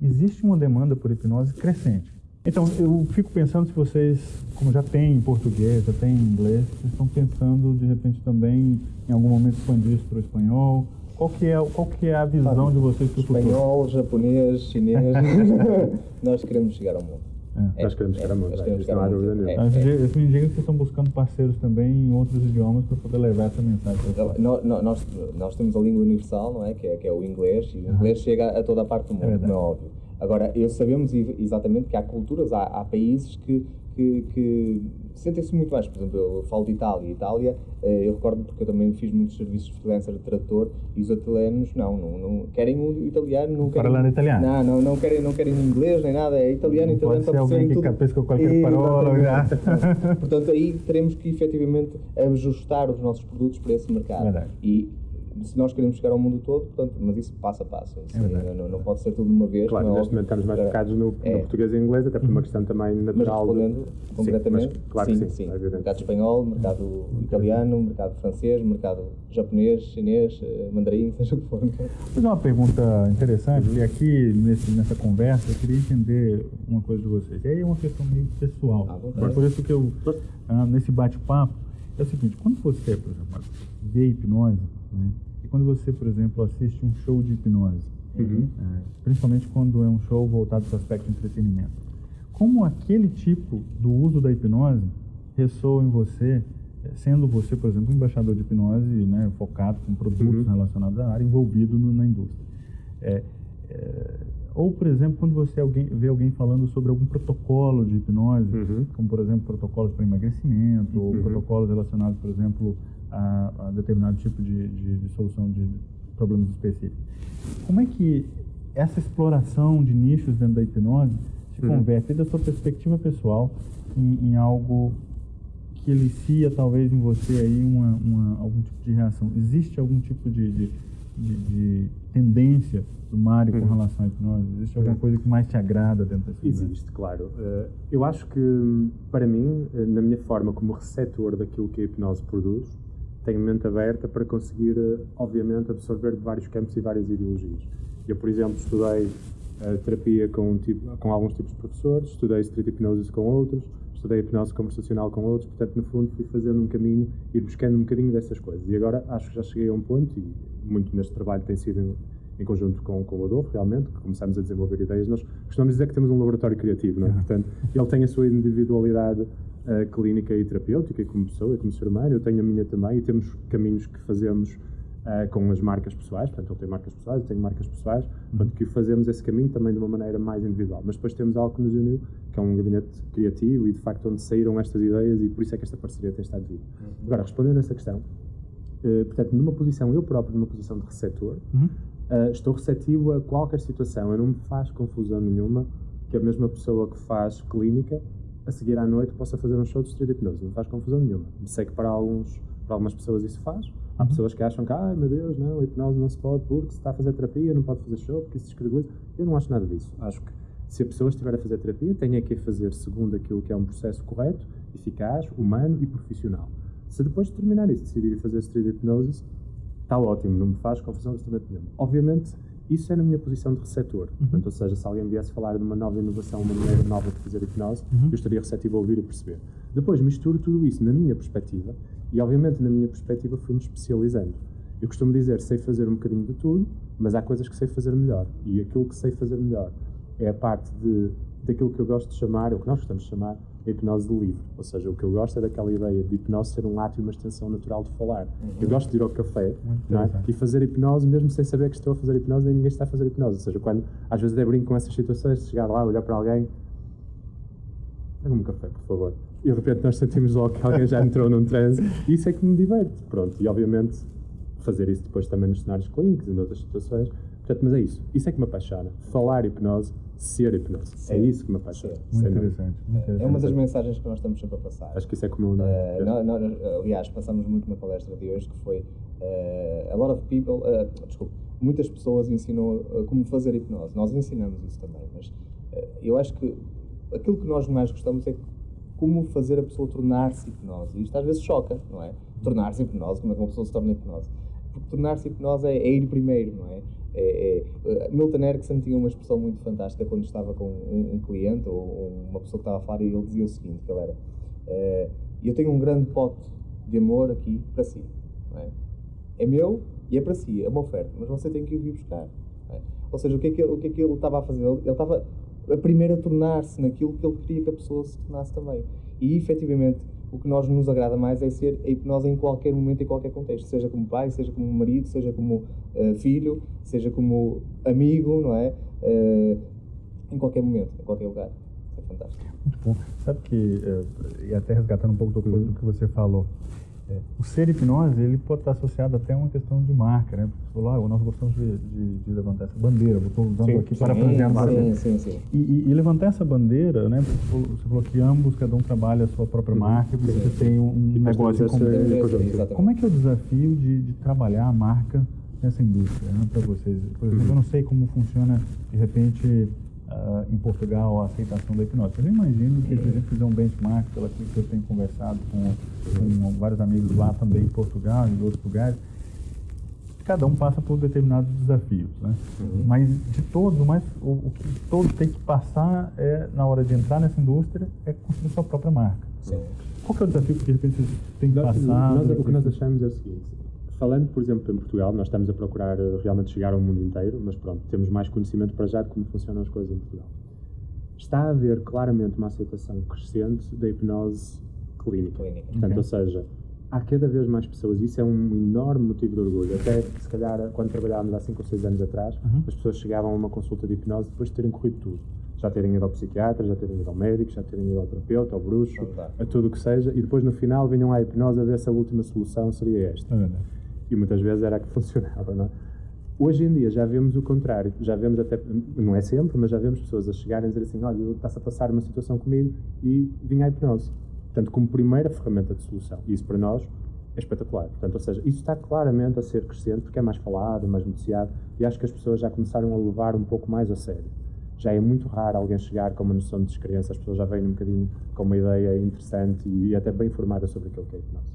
existe uma demanda por hipnose crescente. Então, eu fico pensando se vocês, como já tem em português, já tem em inglês, vocês estão pensando, de repente, também, em algum momento, expandir isso para o espanhol. Qual que é, qual que é a visão de vocês para o futuro? Espanhol, japonês, chinês, [laughs] nós queremos chegar ao mundo. É, nós queremos chegar ao mundo, é, isso não há dúvida nenhuma. Isso me indica que vocês estão buscando parceiros também em outros idiomas para poder levar essa mensagem. Nós, nós, nós temos a língua universal, não é? Que é, que é o inglês, e o inglês chega a toda a parte do mundo, é não é óbvio. Agora, eu sabemos exatamente que há culturas, há, há países que, que, que sentem-se muito mais. Por exemplo, eu falo de Itália. Itália, eh, eu recordo porque eu também fiz muitos serviços de freelancer de tradutor e os italianos não, não, não querem o italiano, não querem. Falando italiano. Não, não, não querem, não querem inglês nem nada, é italiano, italiano pode ser alguém que tudo. capisca qualquer parola. Portanto, aí teremos que efetivamente ajustar os nossos produtos para esse mercado. Verdade. E se nós queremos chegar ao mundo todo, portanto, mas isso passo a passo. Isso é não, não, pode ser tudo de uma vez. Claro, neste momento estamos mais focados no, é. no, português e inglês, até por uma questão também natural. Mas respondendo de... concretamente, sim, mas, claro sim, sim, sim. mercado espanhol, mercado italiano, mercado francês, mercado japonês, chinês, eh, mandarim, [laughs] seja o que for. Vou fazer uma pergunta interessante, uhum. e aqui nesse, nessa conversa eu queria entender uma coisa de vocês. E aí é uma questão meio pessoal. Ah, por isso que eu, ah, nesse bate-papo, é o seguinte, quando você, por exemplo, vê hipnose, né? Quando você, por exemplo, assiste um show de hipnose, uhum. é, principalmente quando é um show voltado para o aspecto de entretenimento, como aquele tipo do uso da hipnose ressoa em você, é, sendo você, por exemplo, um embaixador de hipnose, né, focado com produtos uhum. relacionados à área, envolvido no, na indústria. É, é, ou, por exemplo, quando você alguém, vê alguém falando sobre algum protocolo de hipnose, uhum. como, por exemplo, protocolos para emagrecimento, ou uhum. protocolos relacionados, por exemplo, a, a determinado tipo de, de, de, solução de problemas específicos. Como é que essa exploração de nichos dentro da hipnose se uhum. converte, da sua perspectiva pessoal, em, em, algo que elicia talvez em você aí uma, uma, algum tipo de reação? Existe algum tipo de, de, de tendência do Mário uhum. com relação à hipnose? Existe alguma uhum. coisa que mais te agrada dentro desse Existe, claro. Uh, eu acho que, para mim, eh, na minha forma como receptor daquilo que a hipnose produz, tenho mente aberta para conseguir, eh, obviamente, absorver de vários campos e várias ideologias. Eu, por exemplo, estudei uh, terapia com, um tipo, com alguns tipos de professores, estudei street hipnose com outros, estudei hipnose conversacional com outros, portanto, no fundo, fui fazendo um caminho, ir buscando um bocadinho dessas coisas. E agora acho que já cheguei a um ponto, e muito neste trabalho tem sido em, em conjunto com, com o Adolfo, realmente, que começamos a desenvolver ideias. Nós costumamos dizer que temos um laboratório criativo, não é? Portanto, ele tem a sua individualidade clínica e terapêutica, como pessoa e como ser humano, eu tenho a minha também e temos caminhos que fazemos uh, com as marcas pessoais, portanto, ele tem marcas pessoais, eu tenho marcas pessoais, portanto, que fazemos esse caminho também de uma maneira mais individual. Mas depois temos algo que nos uniu, que é um gabinete criativo e, de facto, onde saíram estas ideias e por isso é que esta parceria tem estado viva. Uhum. Agora, respondendo a essa questão, uh, portanto, numa posição, eu próprio, numa posição de receptor, uhum. uh, estou receptivo a qualquer situação, eu não me faz confusão nenhuma que a mesma pessoa que faz clínica a seguir à noite possa fazer um show de street hipnose. Não faz confusão nenhuma. Sei que para, alguns, para algumas pessoas isso faz. Há uhum. pessoas que acham que, ai meu Deus, não, a hipnose não se pode porque se está a fazer terapia não pode fazer show porque isso descredibiliza. Eu não acho nada disso. Acho que se a pessoa estiver a fazer terapia, tem que a fazer segundo aquilo que é um processo correto, eficaz, humano e profissional. Se depois de terminar isso decidir fazer street hipnose, está ótimo, não me faz confusão absolutamente nenhuma. Obviamente, isso é na minha posição de receptor. Uhum. Portanto, ou seja, se alguém viesse falar de uma nova inovação, uma maneira nova de fazer hipnose, uhum. eu estaria receptivo a ouvir e perceber. Depois misturo tudo isso na minha perspectiva e, obviamente, na minha perspectiva fui-me especializando. Eu costumo dizer, sei fazer um bocadinho de tudo, mas há coisas que sei fazer melhor. E aquilo que sei fazer melhor é a parte de, daquilo que eu gosto de chamar, ou que nós gostamos de chamar, a hipnose de livre. Ou seja, o que eu gosto é daquela ideia de hipnose ser um ato e uma extensão natural de falar. Uhum. Eu gosto de ir ao café é? e fazer hipnose mesmo sem saber que estou a fazer hipnose nem ninguém está a fazer hipnose. Ou seja, quando às vezes é brinco com essas situações, chegar lá, olhar para alguém, dá um café, por favor. E de repente nós sentimos logo que alguém já entrou num transe. Isso é que me diverte. Pronto, e obviamente fazer isso depois também nos cenários clínicos e noutras situações. Portanto, mas é isso. Isso é que me apaixona. Falar hipnose ser hipnose. Sim. É isso que me apaixona. Muito interessante, muito interessante. É uma das mensagens que nós estamos sempre a passar. Acho que isso é comum, não é? Uh, nós, nós, aliás, passamos muito na palestra de hoje que foi uh, a lot of people, uh, desculpe, muitas pessoas ensinam como fazer hipnose. Nós ensinamos isso também, mas eu acho que aquilo que nós mais gostamos é como fazer a pessoa tornar-se hipnose. E isto às vezes choca, não é? Tornar-se hipnose, como é que uma pessoa se torna hipnose? Porque tornar-se hipnose é, é ir primeiro, não é? É, é, Milton Erickson tinha uma expressão muito fantástica quando estava com um, um cliente ou uma pessoa que estava a falar e ele dizia o seguinte, que ele era é, eu tenho um grande pote de amor aqui para si é? é? meu e é para si, é uma oferta mas você tem que ir vir buscar é? ou seja, o que, é que, o que é que ele estava a fazer? Ele, ele estava a primeiro a tornar-se naquilo que ele queria que a pessoa se tornasse também e efetivamente o que nós nos agrada mais é ser a hipnose em qualquer momento, em qualquer contexto, seja como pai, seja como marido, seja como uh, filho, seja como amigo, não é? Uh, em qualquer momento, em qualquer lugar. Isso é fantástico. Muito bom. Sabe que, eh, e até resgatando um pouco do, que você falou, o ser hipnose ele pode estar associado até a uma questão de marca, né? Você falou, ah, nós gostamos de, de, de levantar essa bandeira, estou usando sim, aqui para sim, sim, sim, e, e, e, levantar essa bandeira, né? Você falou que ambos, cada um trabalha a sua própria uhum. marca, você sim, tem um, um negócio em comum. Como é que é o desafio de, de trabalhar a marca nessa indústria, né, para vocês? Por exemplo, uhum. eu não sei como funciona, de repente, uh, em Portugal a aceitação da hipnose. Eu imagino que se a gente fizer um benchmark, pela que eu tenho conversado com, com vários amigos lá também em Portugal e em outros lugares, cada um passa por determinados desafios, né? Uhum. Mas de todos, mas o, o, que todos têm que passar é na hora de entrar nessa indústria é construir sua própria marca. Sim. Qual que é o desafio que de repente vocês têm que passar? Nós, o que nós achamos é o seguinte: falando, por exemplo, em Portugal, nós estamos a procurar eh, realmente chegar ao mundo inteiro, mas pronto, temos mais conhecimento para já de como funcionam as coisas em Portugal. Está a haver claramente uma aceitação crescente da hipnose clínica. clínica. Portanto, okay. ou seja, há cada vez mais pessoas, isso é um enorme motivo de orgulho. Até, se calhar, quando trabalhávamos há 5 ou 6 anos atrás, uhum. as pessoas chegavam a uma consulta de hipnose depois de terem corrido tudo. Já terem ido ao psiquiatra, já terem ido ao médico, já terem ido ao terapeuta, ao bruxo, a tudo o que seja, e depois no final vinham à hipnose a ver se a última solução seria esta. É e muitas vezes era a que funcionava, não é? Hoje em dia já vemos o contrário, já vemos até, não é sempre, mas já vemos pessoas a chegarem a dizer assim, olha, está-se a passar uma situação comigo e vim à hipnose. Portanto, como primeira ferramenta de solução. E isso para nós é espetacular. Portanto, ou seja, isso está claramente a ser crescente porque é mais falado, mais noticiado e acho que as pessoas já começaram a levar um pouco mais a sério. Já é muito raro alguém chegar com uma noção de descrença, as pessoas já vêm um bocadinho com uma ideia interessante e, até bem informada sobre aquilo que é hipnose.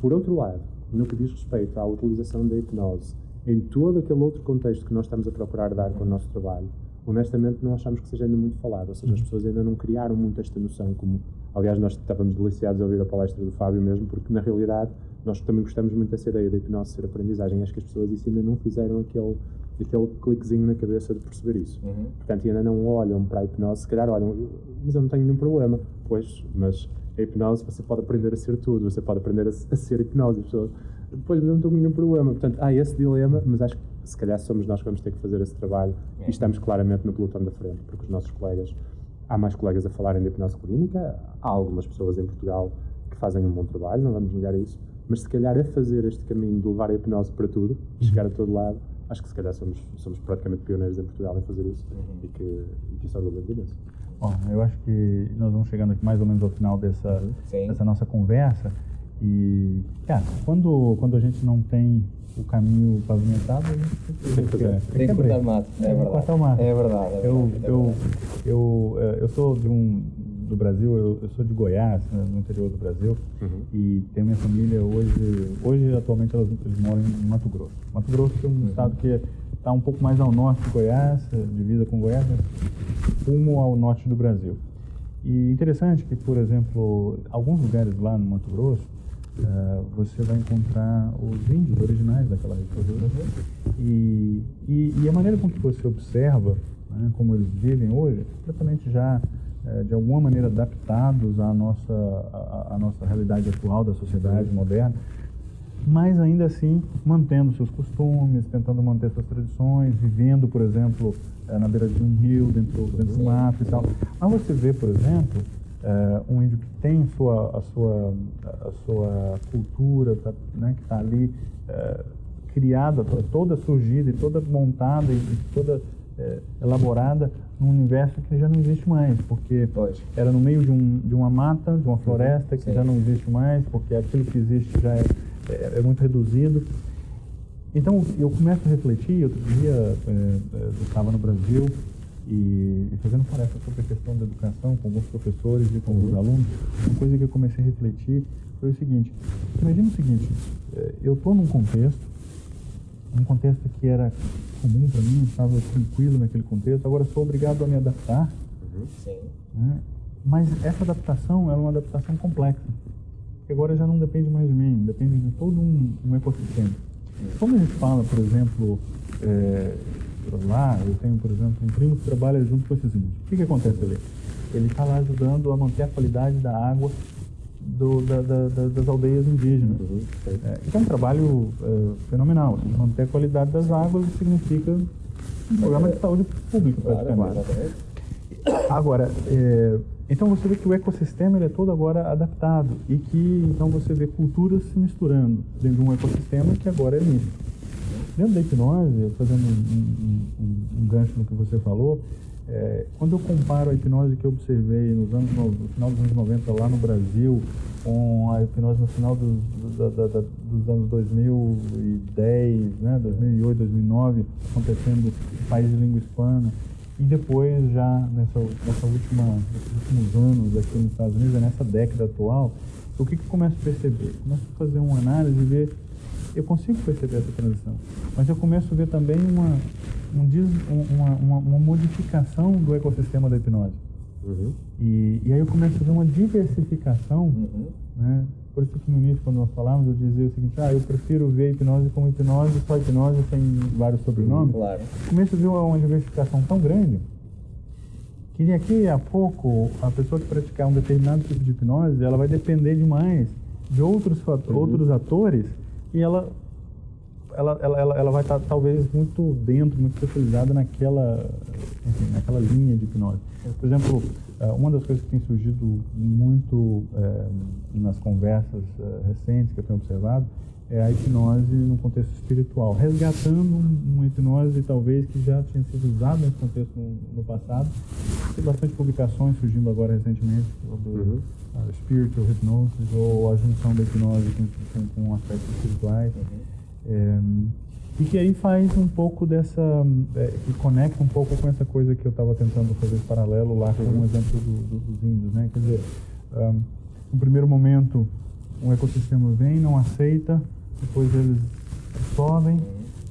Por outro lado, no que diz respeito à utilização da hipnose em todo aquele outro contexto que nós estamos a procurar dar com o nosso trabalho, honestamente não achamos que seja ainda muito falado, ou seja, as uhum. pessoas ainda não criaram muito esta noção, como aliás nós estávamos deliciados a ouvir a palestra do Fábio mesmo, porque na realidade nós também gostamos muito dessa ideia da hipnose ser aprendizagem, acho que as pessoas isso ainda não fizeram aquele, aquele cliquezinho na cabeça de perceber isso. Uhum. Portanto, ainda não olham para a hipnose, se calhar olham, mas eu não tenho nenhum problema, pois, mas a hipnose você pode aprender a ser tudo, você pode aprender a, a ser hipnose. As pessoas, depois não tenho nenhum problema. Portanto, há esse dilema, mas acho que se calhar somos nós que vamos ter que fazer esse trabalho é. e estamos claramente no pelotão da frente, porque os nossos colegas, há mais colegas a falarem de hipnose clínica, há algumas pessoas em Portugal que fazem um bom trabalho, não vamos negar isso, mas se calhar a fazer este caminho de levar a hipnose para tudo, chegar a todo lado, acho que se calhar somos, somos praticamente pioneiros em Portugal em fazer isso uhum. e, que, e que isso orgulha imenso. Bom, eu acho que nós vamos chegando aqui mais ou menos ao final dessa, dessa nossa conversa. E, cara, quando, quando a gente não tem o caminho pavimentado, a gente tem que, tem tem que cortar o mato. É verdade. Cortar o mato. É verdade. É verdade. Eu, eu, eu, é, eu sou de um, do Brasil, eu, eu sou de Goiás, né, no interior do Brasil, uhum. e tenho minha família hoje, hoje atualmente elas, eles moram em Mato Grosso. Mato Grosso é um uhum. estado que está um pouco mais ao norte de Goiás, eh, divisa com Goiás, rumo ao norte do Brasil. E interessante que, por exemplo, alguns lugares lá no Mato Grosso, uh, você vai encontrar os índios originais daquela região. E, e, e, a maneira com que você observa né, como eles vivem hoje, é completamente já, uh, de alguma maneira, adaptados à nossa, à, à nossa realidade atual da sociedade moderna mas ainda assim mantendo seus costumes, tentando manter suas tradições, vivendo, por exemplo, eh, na beira de um rio, dentro, dentro do mato e tal. Mas você vê, por exemplo, eh, um índio que tem sua, a, sua, a sua cultura, tá, né, que está ali eh, criada, toda surgida e toda montada e toda elaborada num universo que já não existe mais, porque era no meio de, um, de uma mata, de uma floresta que Sim. já não existe mais, porque aquilo que existe já é é, é muito reduzido. Então eu começo a refletir, outro dia é, é, eu estava no Brasil e, e fazendo palestra sobre a questão da educação com alguns professores e com alguns alunos, uma coisa que eu comecei a refletir foi o seguinte, imagina o seguinte, é, eu estou num contexto, um contexto que era comum para mim, estava tranquilo naquele contexto, agora sou obrigado a me adaptar, uhum. né? mas essa adaptação é uma adaptação complexa que agora já não depende mais de mim, depende de todo um, um ecossistema. Como a gente fala, por exemplo, é, lá, eu tenho, por exemplo, um primo que trabalha junto com esses índios. O que, que acontece ali? Ele está lá ajudando a manter a qualidade da água do, da, da, da, das aldeias indígenas. Uhum. É, então é um trabalho é, fenomenal. Assim, manter a qualidade das águas significa um programa de saúde pública, praticamente. Agora, é, então você vê que o ecossistema ele é todo agora adaptado e que então você vê culturas se misturando dentro de um ecossistema que agora é misto. Dentro da hipnose, fazendo um, um, um gancho no que você falou, é, quando eu comparo a hipnose que eu observei nos anos, no, final dos anos 90 lá no Brasil com a hipnose no final dos, da, da, da, dos anos 2010, né, 2008, 2009, acontecendo em países de língua hispana, e depois já nessa, nessa última, nesses últimos anos aqui nos Estados Unidos, nessa década atual, o que, que eu começo a perceber? Começo a fazer uma análise e ver, eu consigo perceber essa transição, mas eu começo a ver também uma, um, uma, uma, uma modificação do ecossistema da hipnose. Uhum. E, e aí eu começo a ver uma diversificação, uhum. né? Por isso que no início, quando nós falamos, eu dizia o seguinte, ah, eu prefiro ver a hipnose como hipnose, só hipnose, sem vários sobrenomes. Claro. Começo a ver uma, uma diversificação tão grande que daqui a pouco, a pessoa que praticar um determinado tipo de hipnose, ela vai depender demais de outros, uhum. outros atores e ela ela, ela, ela, ela vai estar talvez muito dentro, muito especializada naquela, enfim, naquela linha de hipnose. Por exemplo, é, uma das coisas que tem surgido muito é, nas conversas é, recentes que eu tenho observado é a hipnose no contexto espiritual, resgatando uma hipnose talvez que já tinha sido usada nesse contexto no, no passado. Tem bastante publicações surgindo agora recentemente sobre uhum. uh, spiritual hypnosis ou a junção da hipnose com, com, com aspectos espirituais. Uhum. É, e que aí faz um pouco dessa. É, que conecta um pouco com essa coisa que eu estava tentando fazer paralelo lá com o um exemplo do, do, dos índios. Né? Quer dizer, um, no primeiro momento, um ecossistema vem, não aceita, depois eles sobem,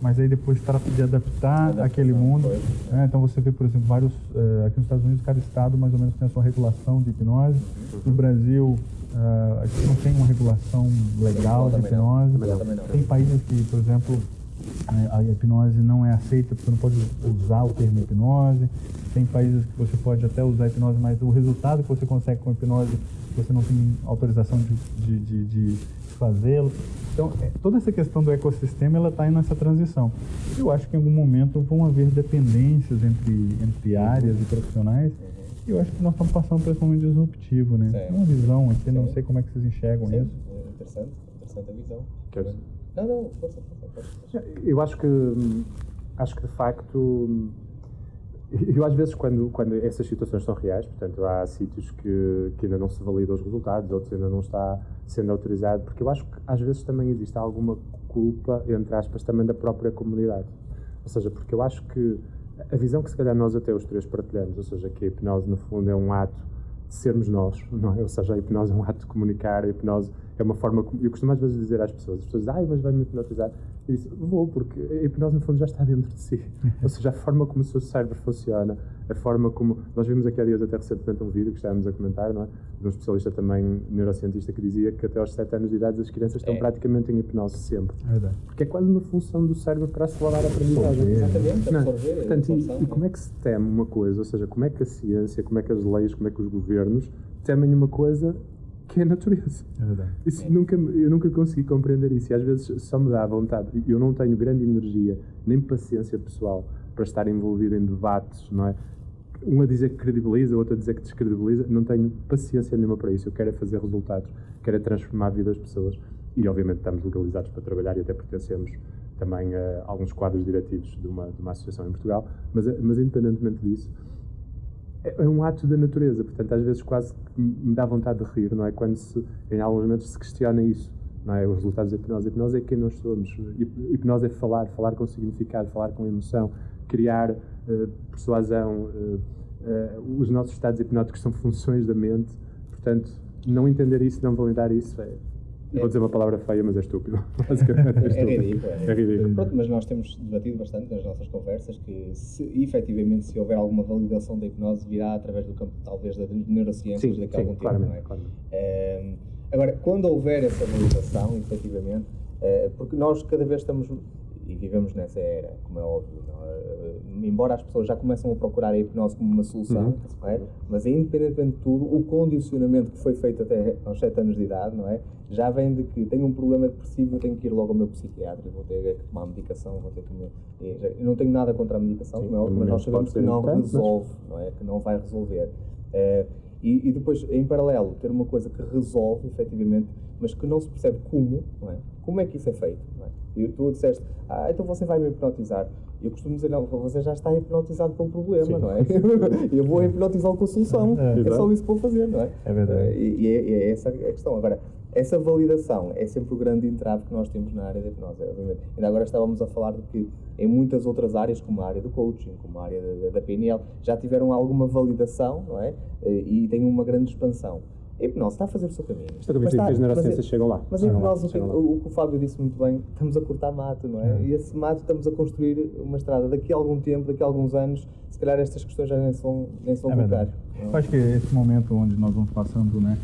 mas aí depois trata de adaptar aquele mundo. Né? Então você vê, por exemplo, vários. Uh, aqui nos Estados Unidos, cada estado mais ou menos tem a sua regulação de hipnose. No Brasil, Uh, a gente não tem uma regulação legal de hipnose. Tem países que, por exemplo, a hipnose não é aceita, você não pode usar o termo hipnose. Tem países que você pode até usar a hipnose, mas o resultado que você consegue com a hipnose, você não tem autorização de, de, de, de fazê-lo. Então, é, toda essa questão do ecossistema, ela está nessa transição. Eu acho que em algum momento vão haver dependências entre, entre áreas e profissionais eu acho que nós estamos passando por esse momento disruptivo, né? Tem uma visão aqui, Sim. não sei como é que vocês enxergam Sim. isso. É interessante, interessante a visão. Queres? Não, não, força, força, força. Eu acho que, acho que de facto, [laughs] eu às vezes quando, quando essas situações são reais, portanto há sítios que, que ainda não se validam os resultados, outros ainda não está sendo autorizado, porque eu acho que às vezes também existe alguma culpa, entre aspas, também da própria comunidade. Ou seja, porque eu acho que a visão que se calhar nós até os três partilhamos, ou seja, que a hipnose no fundo é um ato de sermos nós, [laughs] não é? Ou seja, a hipnose é um ato de comunicar, a hipnose é uma forma. Eu costumo às vezes dizer às pessoas: as pessoas dizem, ai, mas vai-me hipnotizar. Eu disse, vou, porque a hipnose no fundo já está dentro de si. Ou seja, a forma como o seu cérebro funciona, a forma como. Nós vimos aqui há dias até recentemente um vídeo que estávamos a comentar, não é? De um especialista também neurocientista que dizia que até aos 7 anos de idade as crianças estão é. praticamente em hipnose sempre. É verdade. Porque é quase uma função do cérebro para acelerar a aprendizagem. Exatamente, absorver. Portanto, e, e como é que se teme uma coisa? Ou seja, como é que a ciência, como é que as leis, como é que os governos temem uma coisa que é a natureza. É verdade. Isso é. Nunca, eu nunca consegui compreender isso e às vezes só me dá vontade. Eu não tenho grande energia nem paciência pessoal para estar envolvido em debates, não é? Um a dizer que credibiliza, outro a dizer que descredibiliza. Não tenho paciência nenhuma para isso. Eu quero é fazer resultados, quero é transformar a vida das pessoas e, obviamente, estamos legalizados para trabalhar e até pertencemos também a alguns quadros diretivos de uma, de uma associação em Portugal. Mas, mas independentemente disso, é, um ato da natureza, portanto, às vezes quase me dá vontade de rir, não é? Quando se, em alguns momentos se questiona isso, não é? Os resultados da hipnose. A hipnose é quem nós somos. Hipnose é falar, falar com significado, falar com emoção, criar uh, persuasão. Uh, uh, os nossos estados hipnóticos são funções da mente, portanto, não entender isso, não validar isso é, Vou dizer uma palavra feia, mas é estúpido. [laughs] Basicamente é, estúpido. é ridículo. É. é ridículo. Pronto, mas nós temos debatido bastante nas nossas conversas que, se, efetivamente, se houver alguma validação da hipnose, virá através do campo, talvez, da neurociência daqui a algum tempo. Não é? Claramente. É, agora, quando houver essa validação, efetivamente, é, porque nós cada vez estamos e vivemos nessa era, como é óbvio. É? Embora as pessoas já começam a procurar a hipnose como uma solução, uhum. é? mas independentemente de tudo, o condicionamento que foi feito até aos 7 anos de idade, não é? já vem de que tenho um problema depressivo, eu tenho que ir logo ao meu psiquiatra, vou ter que tomar medicação, vou ter que. Eu não tenho nada contra a medicação, Sim, como é óbvio, mas nós sabemos que não resolve, não é? que não vai resolver. É, e, e, depois, em paralelo, ter uma coisa que resolve, efetivamente, mas que não se percebe como, é? Como é que isso é feito, é? E tu disseste, ah, então você vai me hipnotizar. Eu costumo dizer, não, você já está hipnotizado pelo problema, Sim. não é? [laughs] eu vou hipnotizá-lo com a solução. É, é, só isso que vou fazer, não é? É verdade. E, e é, é, essa a questão. Agora, essa validação é sempre o grande entrave que nós temos na área da hipnose, obviamente. Ainda agora estávamos a falar de que em muitas outras áreas, como a área do coaching, como a área da, da PNL, já tiveram alguma validação, não é? E têm uma grande expansão. A hipnose está a fazer o seu caminho. Estou a que as neurociências chegam lá. Mas a hipnose, o, o, que o Fábio disse muito bem, estamos a cortar mato, não é? é? E esse mato estamos a construir uma estrada. Daqui a algum tempo, daqui a alguns anos, se calhar estas questões já nem são, nem são é. Eu acho que esse momento onde nós vamos passando, né,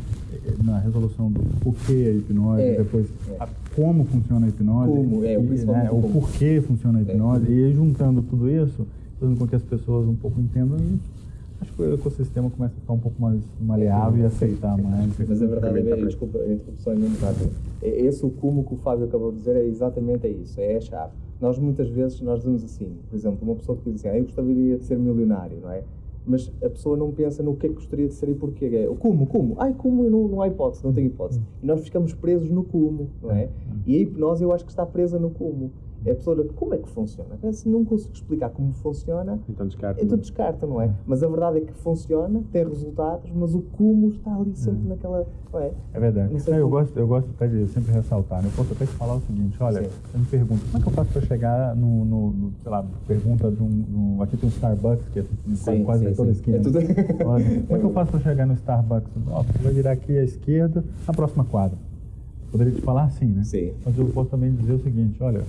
na resolução do porquê a hipnose, é, depois é. A, como funciona a hipnose, como, é, o, né, o porquê funciona a hipnose, é. e juntando tudo isso, fazendo com que as pessoas um pouco entendam isso acho que o ecossistema começa a ficar um pouco mais maleável e aceitar mais. Mas a verdade é, desculpa, a interrupção é muito rápida. Esse o como que o Fábio acabou de dizer é exatamente isso, é a chave. Nós muitas vezes, nós dizemos assim, por exemplo, uma pessoa que diz assim, ah, eu gostaria de ser milionário, não é? Mas a pessoa não pensa no que é que gostaria de ser e porquê. É, o como, como? Ai, como não, não há hipótese, não tem hipótese. E nós ficamos presos no como, não é? E a hipnose eu acho que está presa no como. É a pessoa, como é que funciona? Se não consigo explicar como funciona, então descarta. Então descarta, não é? Mas a verdade é que funciona, tem resultados, mas o como está ali sempre hum. naquela. É? É verdade. Não, eu, gosto, eu gosto até de sempre ressaltar, né? eu posso até te falar o seguinte: olha, Sim. eu me pergunto, como é que eu faço para chegar no, no, no, sei lá, pergunta de um. No, aqui tem um Starbucks, que é sim, quase sim, toda esquina. É tudo... [laughs] olha, como é que eu faço para chegar no Starbucks? Ó, você vai virar aqui à esquerda, na próxima quadra. Poderia te falar assim, né? Sim. Mas eu posso também dizer o seguinte: olha,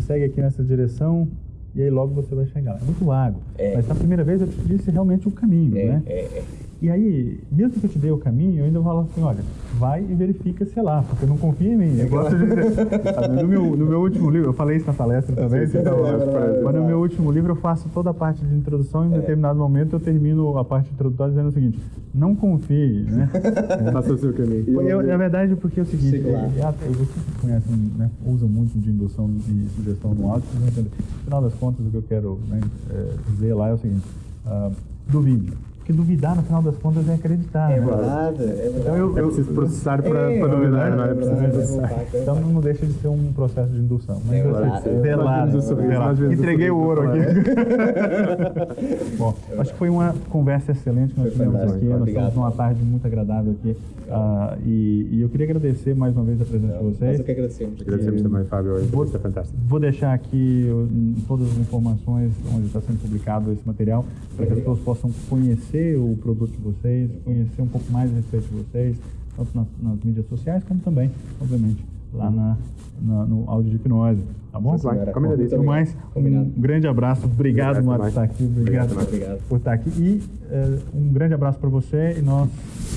segue aqui nessa direção e aí logo você vai chegar. É muito vago. É. Mas na primeira vez eu te disse realmente o caminho, é, né? É, é. E aí, mesmo que eu te dê o caminho, eu ainda falo assim, olha, vai e verifica, sei lá, porque não confia em mim. Eu gosto de dizer, no, meu, no meu último livro, eu falei isso na palestra também, sim, então, é, mas no meu último livro eu faço toda a parte de introdução e em é. determinado momento eu termino a parte introdutória dizendo o seguinte, não confie, né? [laughs] Faça o seu caminho. Eu, na verdade, porque é o seguinte, Sim, claro. é, você que conhece, né, usa muito de indução e sugestão no áudio, no final das contas o que eu quero né, é, dizer lá é o seguinte, uh, duvide porque duvidar, no final das contas, é acreditar. É né? verdade, é verdade. Então, eu, eu, é preciso processar para, é, para duvidar, não é? Preciso processar. Então não deixa de ser um processo de indução. Mas, é verdade. É velado. velado. Entreguei o ouro aqui. [laughs] Bom, acho que foi uma conversa excelente que nós tivemos aqui. Nós estamos numa tarde muito agradável aqui. Uh, e, e, eu queria agradecer mais uma vez a presença de vocês. Nós que agradecemos. Agradecemos também, Fábio. Vou, é fantástico. Vou deixar aqui todas as informações onde está sendo publicado esse material para que as pessoas possam conhecer conhecer o produto de vocês, conhecer um pouco mais a respeito de vocês, tanto nas, nas mídias sociais, como também, obviamente, lá na, na, no áudio de hipnose. Tá bom? Combinadíssimo. mais, um grande abraço. Obrigado, Mato, por estar aqui. Obrigado, obrigado, por estar aqui. E uh, um grande abraço para você e nós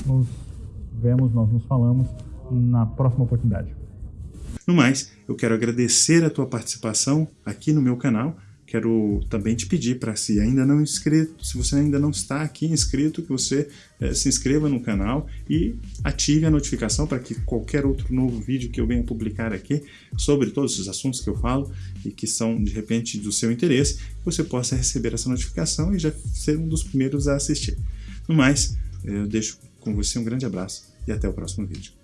nos vemos, nós nos falamos na próxima oportunidade. No mais, eu quero agradecer a tua participação aqui no meu canal quero também te pedir para se ainda não inscrito, se você ainda não está aqui inscrito, que você é, se inscreva no canal e ative a notificação para que qualquer outro novo vídeo que eu venha publicar aqui sobre todos os assuntos que eu falo e que são de repente do seu interesse, você possa receber essa notificação e já ser um dos primeiros a assistir. No mais, eu deixo com você um grande abraço e até o próximo vídeo.